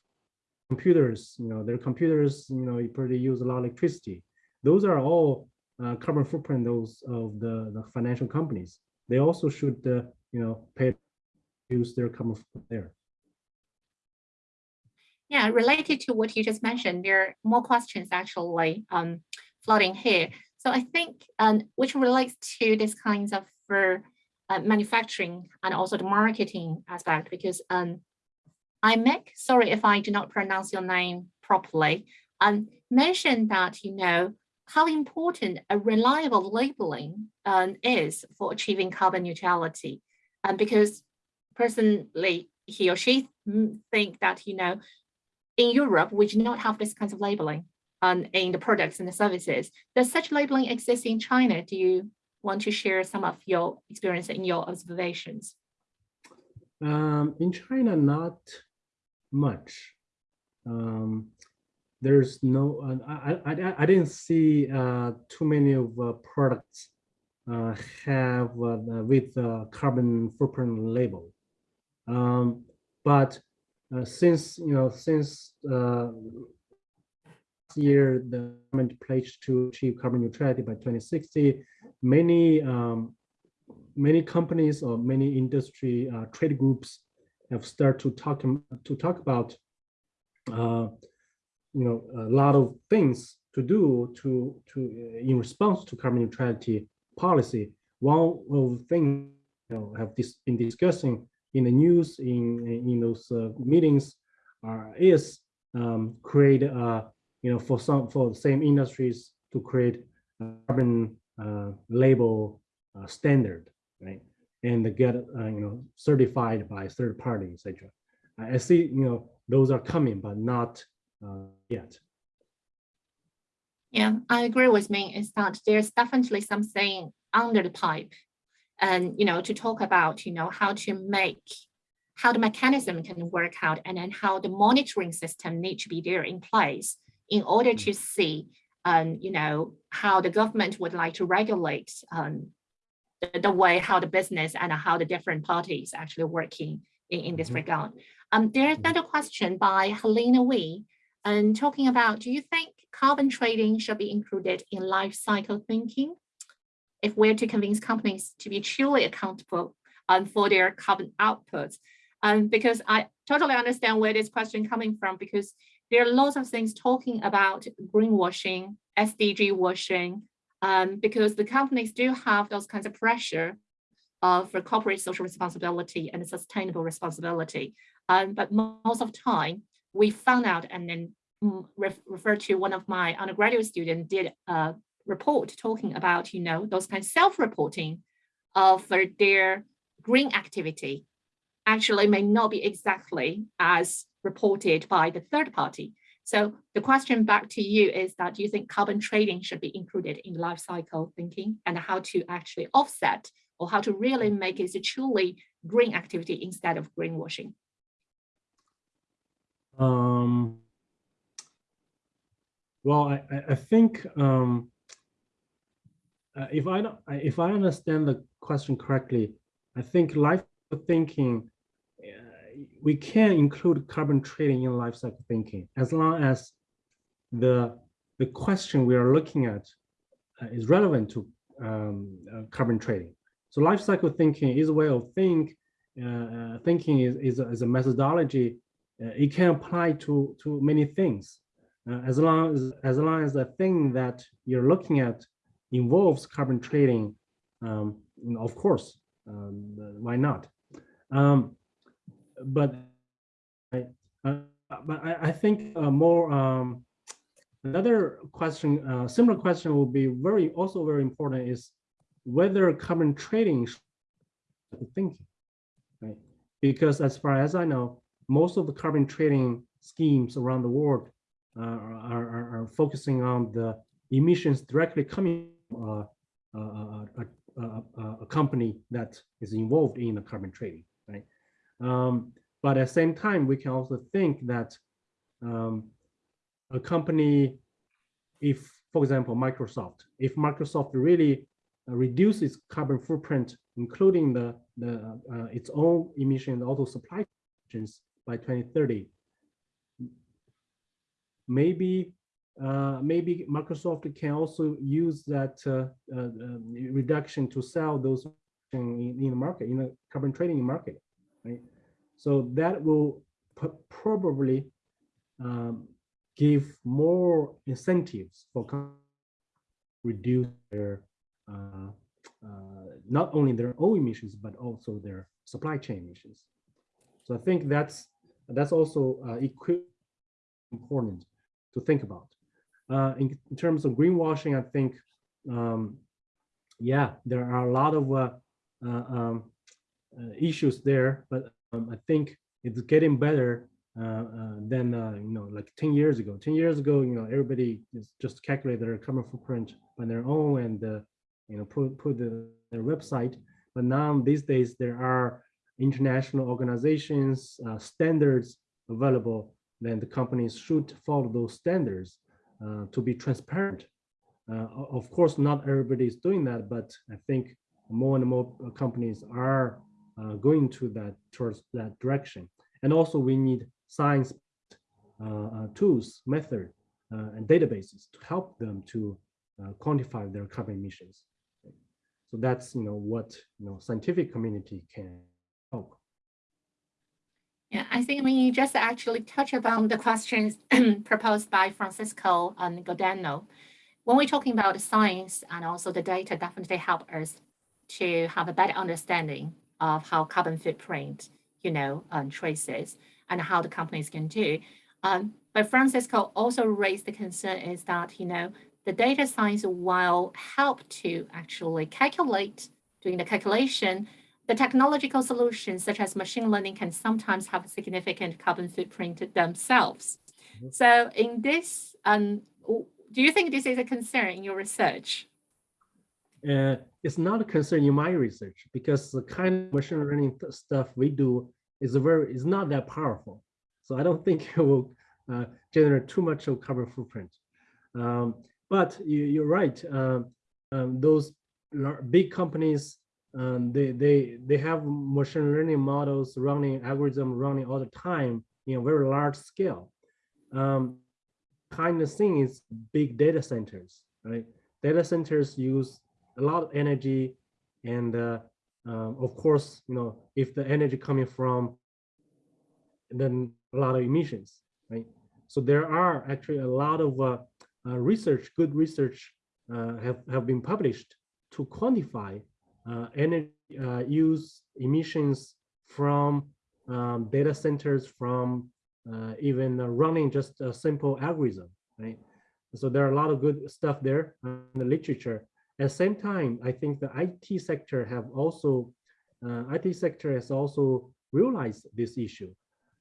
computers. You know, their computers, you know, you pretty use a lot of electricity. Those are all uh, carbon footprint those of the, the financial companies. They also should, uh, you know, pay use their carbon footprint there. Yeah, related to what you just mentioned, there are more questions actually um, floating here. So I think um, which relates to this kinds of uh, manufacturing and also the marketing aspect, because um, I make, sorry if I do not pronounce your name properly, um, mentioned that, you know, how important a reliable labeling um, is for achieving carbon neutrality. And because personally, he or she think that, you know, in Europe, we do not have this kind of labeling um, in the products and the services. Does such labeling exist in China? Do you want to share some of your experience and your observations? Um, in China, not much. Um, there's no, uh, I, I, I didn't see uh, too many of uh, products uh, have uh, with carbon footprint label. Um, but uh, since you know since uh, year the government pledged to achieve carbon neutrality by 2060 many um, many companies or many industry uh, trade groups have started to talk to talk about uh, you know a lot of things to do to to in response to carbon neutrality policy. One of the things you know have this been discussing in the news in in those uh, meetings uh, is um, create uh, you know for some for the same industries to create carbon uh, label uh, standard right? And get uh, you know certified by third party etc i see you know those are coming but not yet yeah i agree with me is that there's definitely something under the pipe and you know to talk about you know how to make how the mechanism can work out and then how the monitoring system need to be there in place in order to see um, you know how the government would like to regulate um, the, the, way how the business and how the different parties actually working in, in this mm-hmm. regard. Um, there's another question by Helena Wee and talking about do you think carbon trading should be included in life cycle thinking? if we're to convince companies to be truly accountable um, for their carbon outputs. Um, because I totally understand where this question coming from, because there are lots of things talking about greenwashing, SDG washing, um, because the companies do have those kinds of pressure uh, for corporate social responsibility and sustainable responsibility. Um, but most of the time, we found out and then mm, ref refer to one of my undergraduate students did a report talking about, you know, those kind of self-reporting of their green activity actually may not be exactly as reported by the third party. So the question back to you is that do you think carbon trading should be included in life cycle thinking and how to actually offset or how to really make it a truly green activity instead of greenwashing? Um, well, I, I think um, uh, if I don't, if I understand the question correctly, I think life thinking, uh, we can include carbon trading in life cycle thinking as long as the the question we are looking at uh, is relevant to um, uh, carbon trading. So life cycle thinking is a way of think. Uh, uh, thinking is is a, is a methodology. It can apply to to many things, as long as as long as the thing that you're looking at involves carbon trading, um, of course, um, why not? Um, but I, uh, but I, I think uh, more um, another question, uh, similar question will be very also very important is whether carbon trading thinking, right? Because as far as I know, most of the carbon trading schemes around the world uh, are, are, are focusing on the emissions directly coming uh, uh, a, a, company that is involved in the carbon trading, right? Um, but at the same time, we can also think that um, a company, if for example, Microsoft. If Microsoft really reduces carbon footprint, including the, the uh, its own emission auto supply chains by 2030, maybe uh, maybe Microsoft can also use that uh, uh, reduction to sell those in, in the market, in the carbon trading market, right? So that will probably um, give more incentives for reduce their uh, uh, not only their own emissions but also their supply chain emissions. So I think that's that's also uh, important to think about. Uh, in, in, terms of greenwashing, I think, um, yeah, there are a lot of uh, uh, um, issues there, but um, I think it's getting better uh, uh, than uh, you know like 10 years ago 10 years ago you know everybody is just calculate their carbon footprint on their own and you know put put the, their website but now these days there are international organizations standards available then the companies should follow those standards uh, to be transparent. Uh, of course, not everybody is doing that, but I think more and more companies are uh, going to that towards that direction. And also we need science uh, uh, tools, method, uh, and databases to help them to quantify their carbon emissions. So that's you know what you know scientific community can help. Yeah, I think we just actually touch upon the questions proposed by Francisco and Godano. When we're talking about science and also the data definitely help us to have a better understanding of how carbon footprint, you know, um, traces and how the companies can do. Um, but Francisco also raised the concern is that, you know, the data science will help to actually calculate, doing the calculation, the technological solutions such as machine learning can sometimes have a significant carbon footprint themselves. Mm -hmm. So in this, um, do you think this is a concern in your research? Uh, it's not a concern in my research because the kind of machine learning stuff we do is a very is not that powerful. So I don't think it will uh, generate too much of carbon footprint. Um, but you, are right. Uh, um, those big companies, um, they they they have machine learning models running, algorithm running all the time in a very large scale. Um, kind of thing is big data centers, right? Data centers use a lot of energy and uh, um, of course, you know, if the energy coming from then a lot of emissions, right? So there are actually a lot of uh, uh, research, good research uh, have, have been published to quantify energy uh, use emissions from um, data centers, from even running just a simple algorithm, right? So there are a lot of good stuff there in the literature. At the same time, I think the IT sector have also, uh, IT sector has also realized this issue.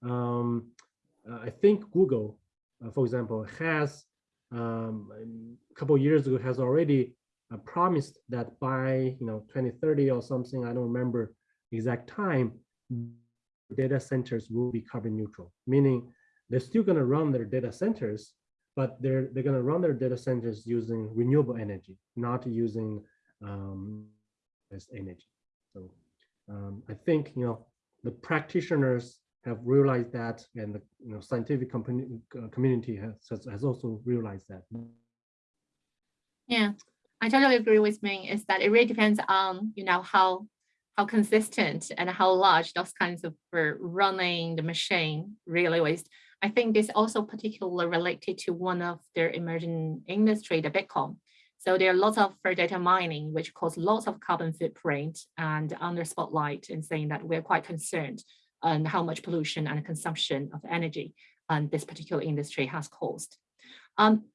Um, uh, I think Google, uh, for example, has um, a couple years ago has already uh, promised that by you know 2030 or something, I don't remember exact time, data centers will be carbon neutral, meaning they're still going to run their data centers, but they're they're going to run their data centers using renewable energy, not using um, as energy. So um, I think you know the practitioners have realized that, and the you know scientific uh, community has has also realized that. Yeah, I totally agree with Ming. Is that it really depends on you know how how consistent and how large those kinds of running the machine really is. I think this also particularly related to one of their emerging industry, the Bitcoin. So there are lots of data mining, which cause lots of carbon footprint and under spotlight and saying that we're quite concerned and how much pollution and consumption of energy um, this particular industry has caused. Um,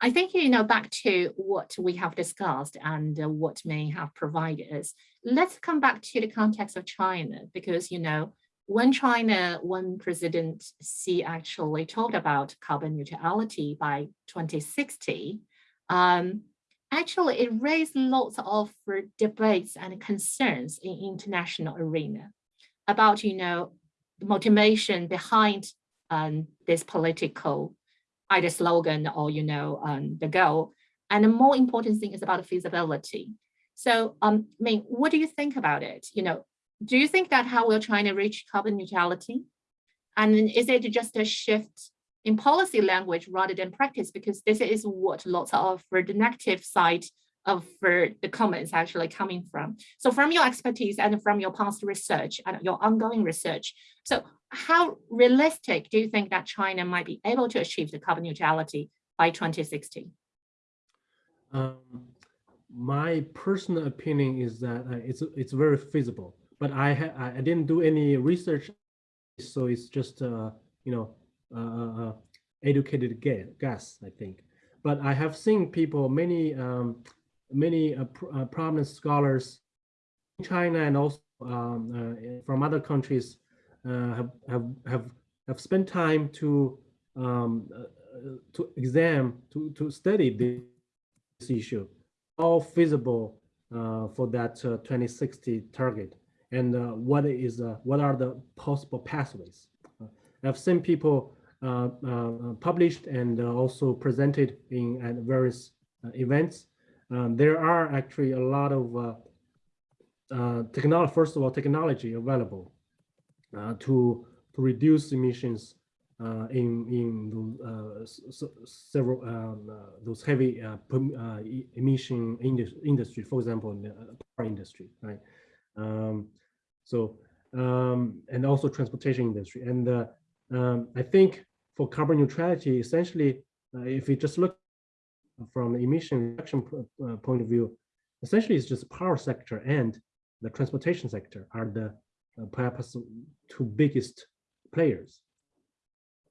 I think, you know, back to what we have discussed and uh, what may have provided us, let's come back to the context of China, because, you know, when China, when President Xi actually talked about carbon neutrality by 2060, um, actually it raised lots of debates and concerns in international arena about, you know, the motivation behind um, this political either slogan or, you know, um, the goal. And the more important thing is about feasibility. So, um, I mean, what do you think about it? You know, do you think that how will China reach carbon neutrality? And is it just a shift in policy language rather than practice? Because this is what lots of the negative of the comments actually coming from. So from your expertise and from your past research and your ongoing research, so how realistic do you think that China might be able to achieve the carbon neutrality by 2060? Um, my personal opinion is that uh, it's it's very feasible, but I I didn't do any research, so it's just uh, you know uh, uh educated guess I think. But I have seen people, many um, many uh, pr uh, prominent scholars in China and also um, from other countries have have have have spent time to um, to examine to to study this issue. All feasible uh, for that uh, 2060 target. And uh, what is what are the possible pathways? I've seen people published and also presented in at various events um, there are actually a lot of uh, technology, first of all, technology available uh, to, to reduce emissions uh, in in uh, several um, uh, those heavy emission indus industry, for example, in the power industry, right? Um, so um, and also transportation industry, and um, I think for carbon neutrality, essentially, if you just look from the emission reduction point of view, essentially it's just power sector and the transportation sector are the uh, perhaps two biggest players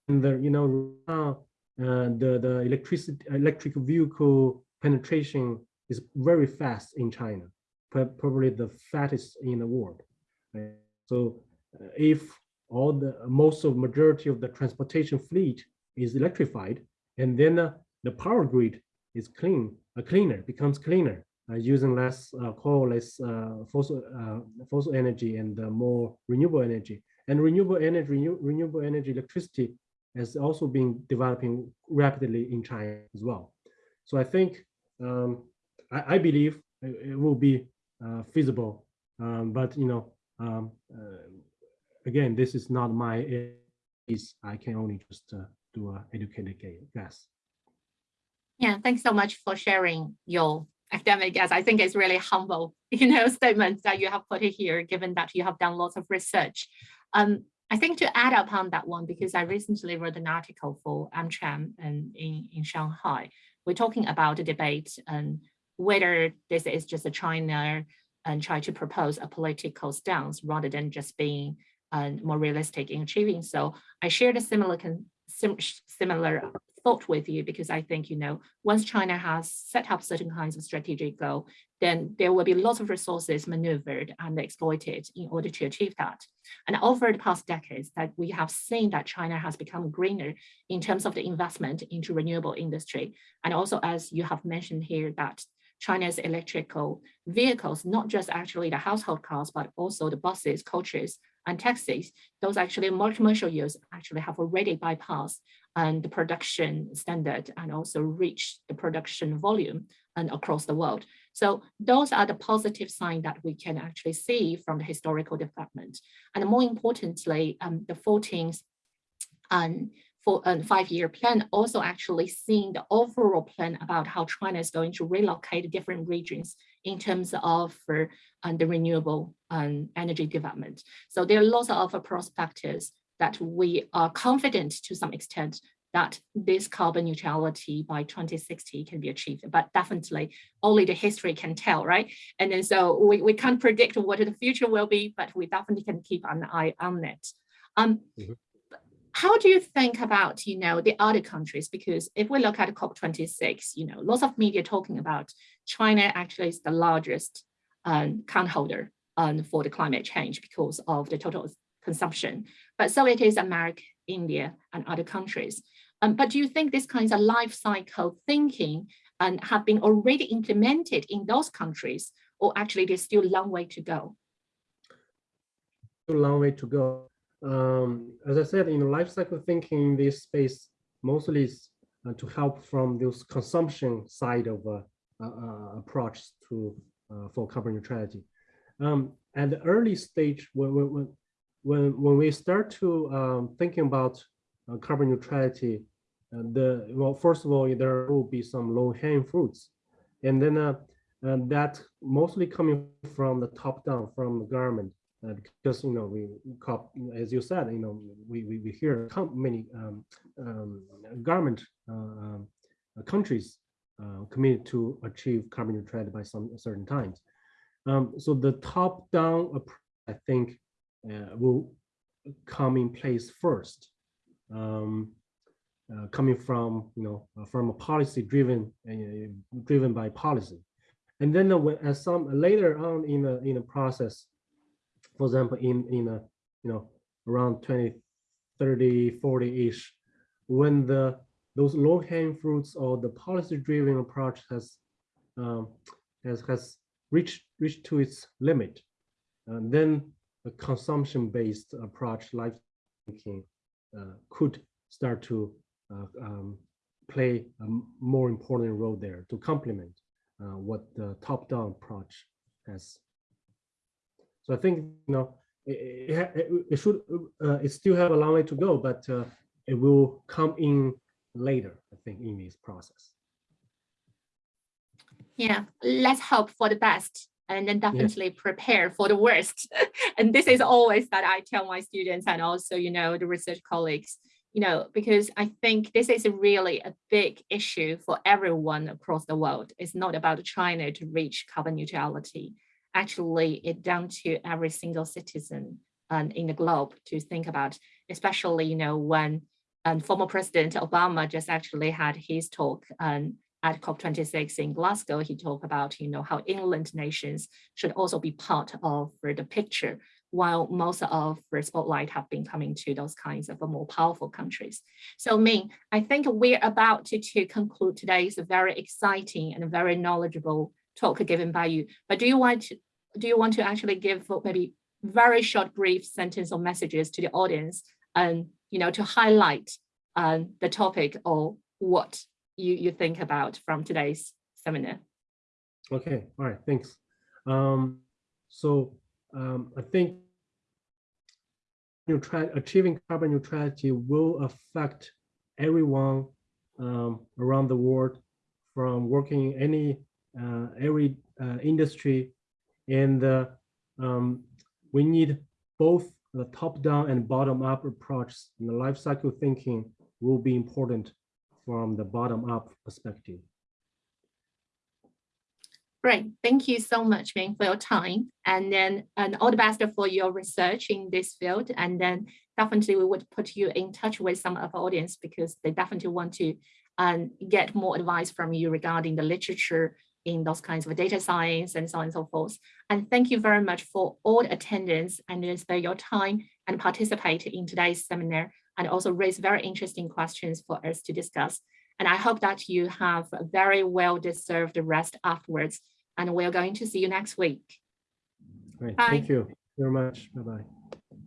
and the you know uh, the the electricity electric vehicle penetration is very fast in China, probably the fastest in the world. Right? So uh, if all the most of majority of the transportation fleet is electrified, and then uh, the power grid is clean, uh, cleaner, becomes cleaner, uh, using less uh, coal, less uh, fossil fossil energy, and more renewable energy. And renewable energy, renew, renewable energy, electricity has also been developing rapidly in China as well. So I think, um, I, I, believe it will be uh, feasible, um, but you know, um, uh, again, this is not my I can only just uh, do a educated guess. Yeah, thanks so much for sharing your academic as I think it's really humble, you know, statement that you have put it here, given that you have done lots of research. Um, I think to add upon that one, because I recently wrote an article for AmCham and in, in Shanghai, we're talking about the debate and whether this is just a China and try to propose a political stance rather than just being uh, more realistic in achieving. So I shared a similar sim similar thought with you because I think, you know, once China has set up certain kinds of strategic goal, then there will be lots of resources maneuvered and exploited in order to achieve that. And over the past decades that we have seen that China has become greener in terms of the investment into renewable industry. And also, as you have mentioned here, that China's electrical vehicles, not just actually the household cars, but also the buses, coaches, and taxis, those actually more commercial use actually have already bypassed and the production standard and also reach the production volume and across the world. So those are the positive signs that we can actually see from the historical development. And more importantly, um, the 14th um, for a five-year plan also actually seeing the overall plan about how China is going to relocate different regions in terms of uh, the renewable um, energy development. So there are lots of uh, prospects that we are confident to some extent that this carbon neutrality by 2060 can be achieved, but definitely only the history can tell, right? And then so we, we can't predict what the future will be, but we definitely can keep an eye on it. Um, mm -hmm. How do you think about, you know, the other countries? Because if we look at COP26, you know, lots of media talking about China actually is the largest um, count holder um, for the climate change because of the total consumption. But so it is America, India, and other countries. Um, but do you think these kinds of life cycle thinking and um, have been already implemented in those countries, or actually there's still a long way to go? A long way to go. Um, as I said, in life cycle thinking in this space, mostly is uh, to help from this consumption side of uh, uh, uh, approach to uh, for carbon neutrality. Um, at the early stage, when when when when we start to um, thinking about uh, carbon neutrality, uh, the well, first of all, there will be some low-hanging fruits, and then uh, and that mostly coming from the top down, from the government, uh, because you know we as you said, you know we we, we hear many um, um, government uh, um, uh, countries uh, committed to achieve carbon neutrality by some certain times. Um, so the top down approach, I think, uh, will come in place first. Um, uh, coming from you know uh, from a policy driven uh, driven by policy and then uh, when, as some later on in the in the process for example in in a you know around 20 30 40 ish when the those low hanging fruits or the policy driven approach has um, has has reached reached to its limit and then a consumption based approach like thinking uh, could start to uh, um, play a more important role there to complement uh, what the top-down approach has. So I think you know it, it, it- it should uh, it still have a long way to go, but uh, it will come in later. I think in this process. Yeah, let's hope for the best and then definitely prepare for the worst. and this is always that I tell my students and also, you know, the research colleagues, you know, because I think this is really a big issue for everyone across the world. It's not about China to reach carbon neutrality. Actually, it's down to every single citizen um, in the globe to think about, especially, you know, when um, former President Obama just actually had his talk um, at COP26 in Glasgow, he talked about, you know, how inland nations should also be part of the picture, while most of the spotlight have been coming to those kinds of more powerful countries. So Ming, I think we're about to, to conclude today's very exciting and very knowledgeable talk given by you. But do you want to, do you want to actually give maybe very short, brief sentence or messages to the audience and, you know, to highlight um, the topic or what you, you think about from today's seminar. Okay, all right, thanks. Um, so um, I think achieving carbon neutrality will affect everyone um, around the world from working in any uh, every uh, industry, and uh, um, we need both the top-down and bottom-up approach. And the life cycle thinking will be important from the bottom-up perspective. Great. Thank you so much, Ming, for your time. And then and all the best for your research in this field. And then definitely we would put you in touch with some of our audience because they definitely want to um, get more advice from you regarding the literature in those kinds of data science and so on and so forth. And thank you very much for all the attendance and spare your time and participate in today's seminar and also raise very interesting questions for us to discuss. And I hope that you have a very well deserved rest afterwards. And we're going to see you next week. Great, Bye. thank you very much. Bye-bye.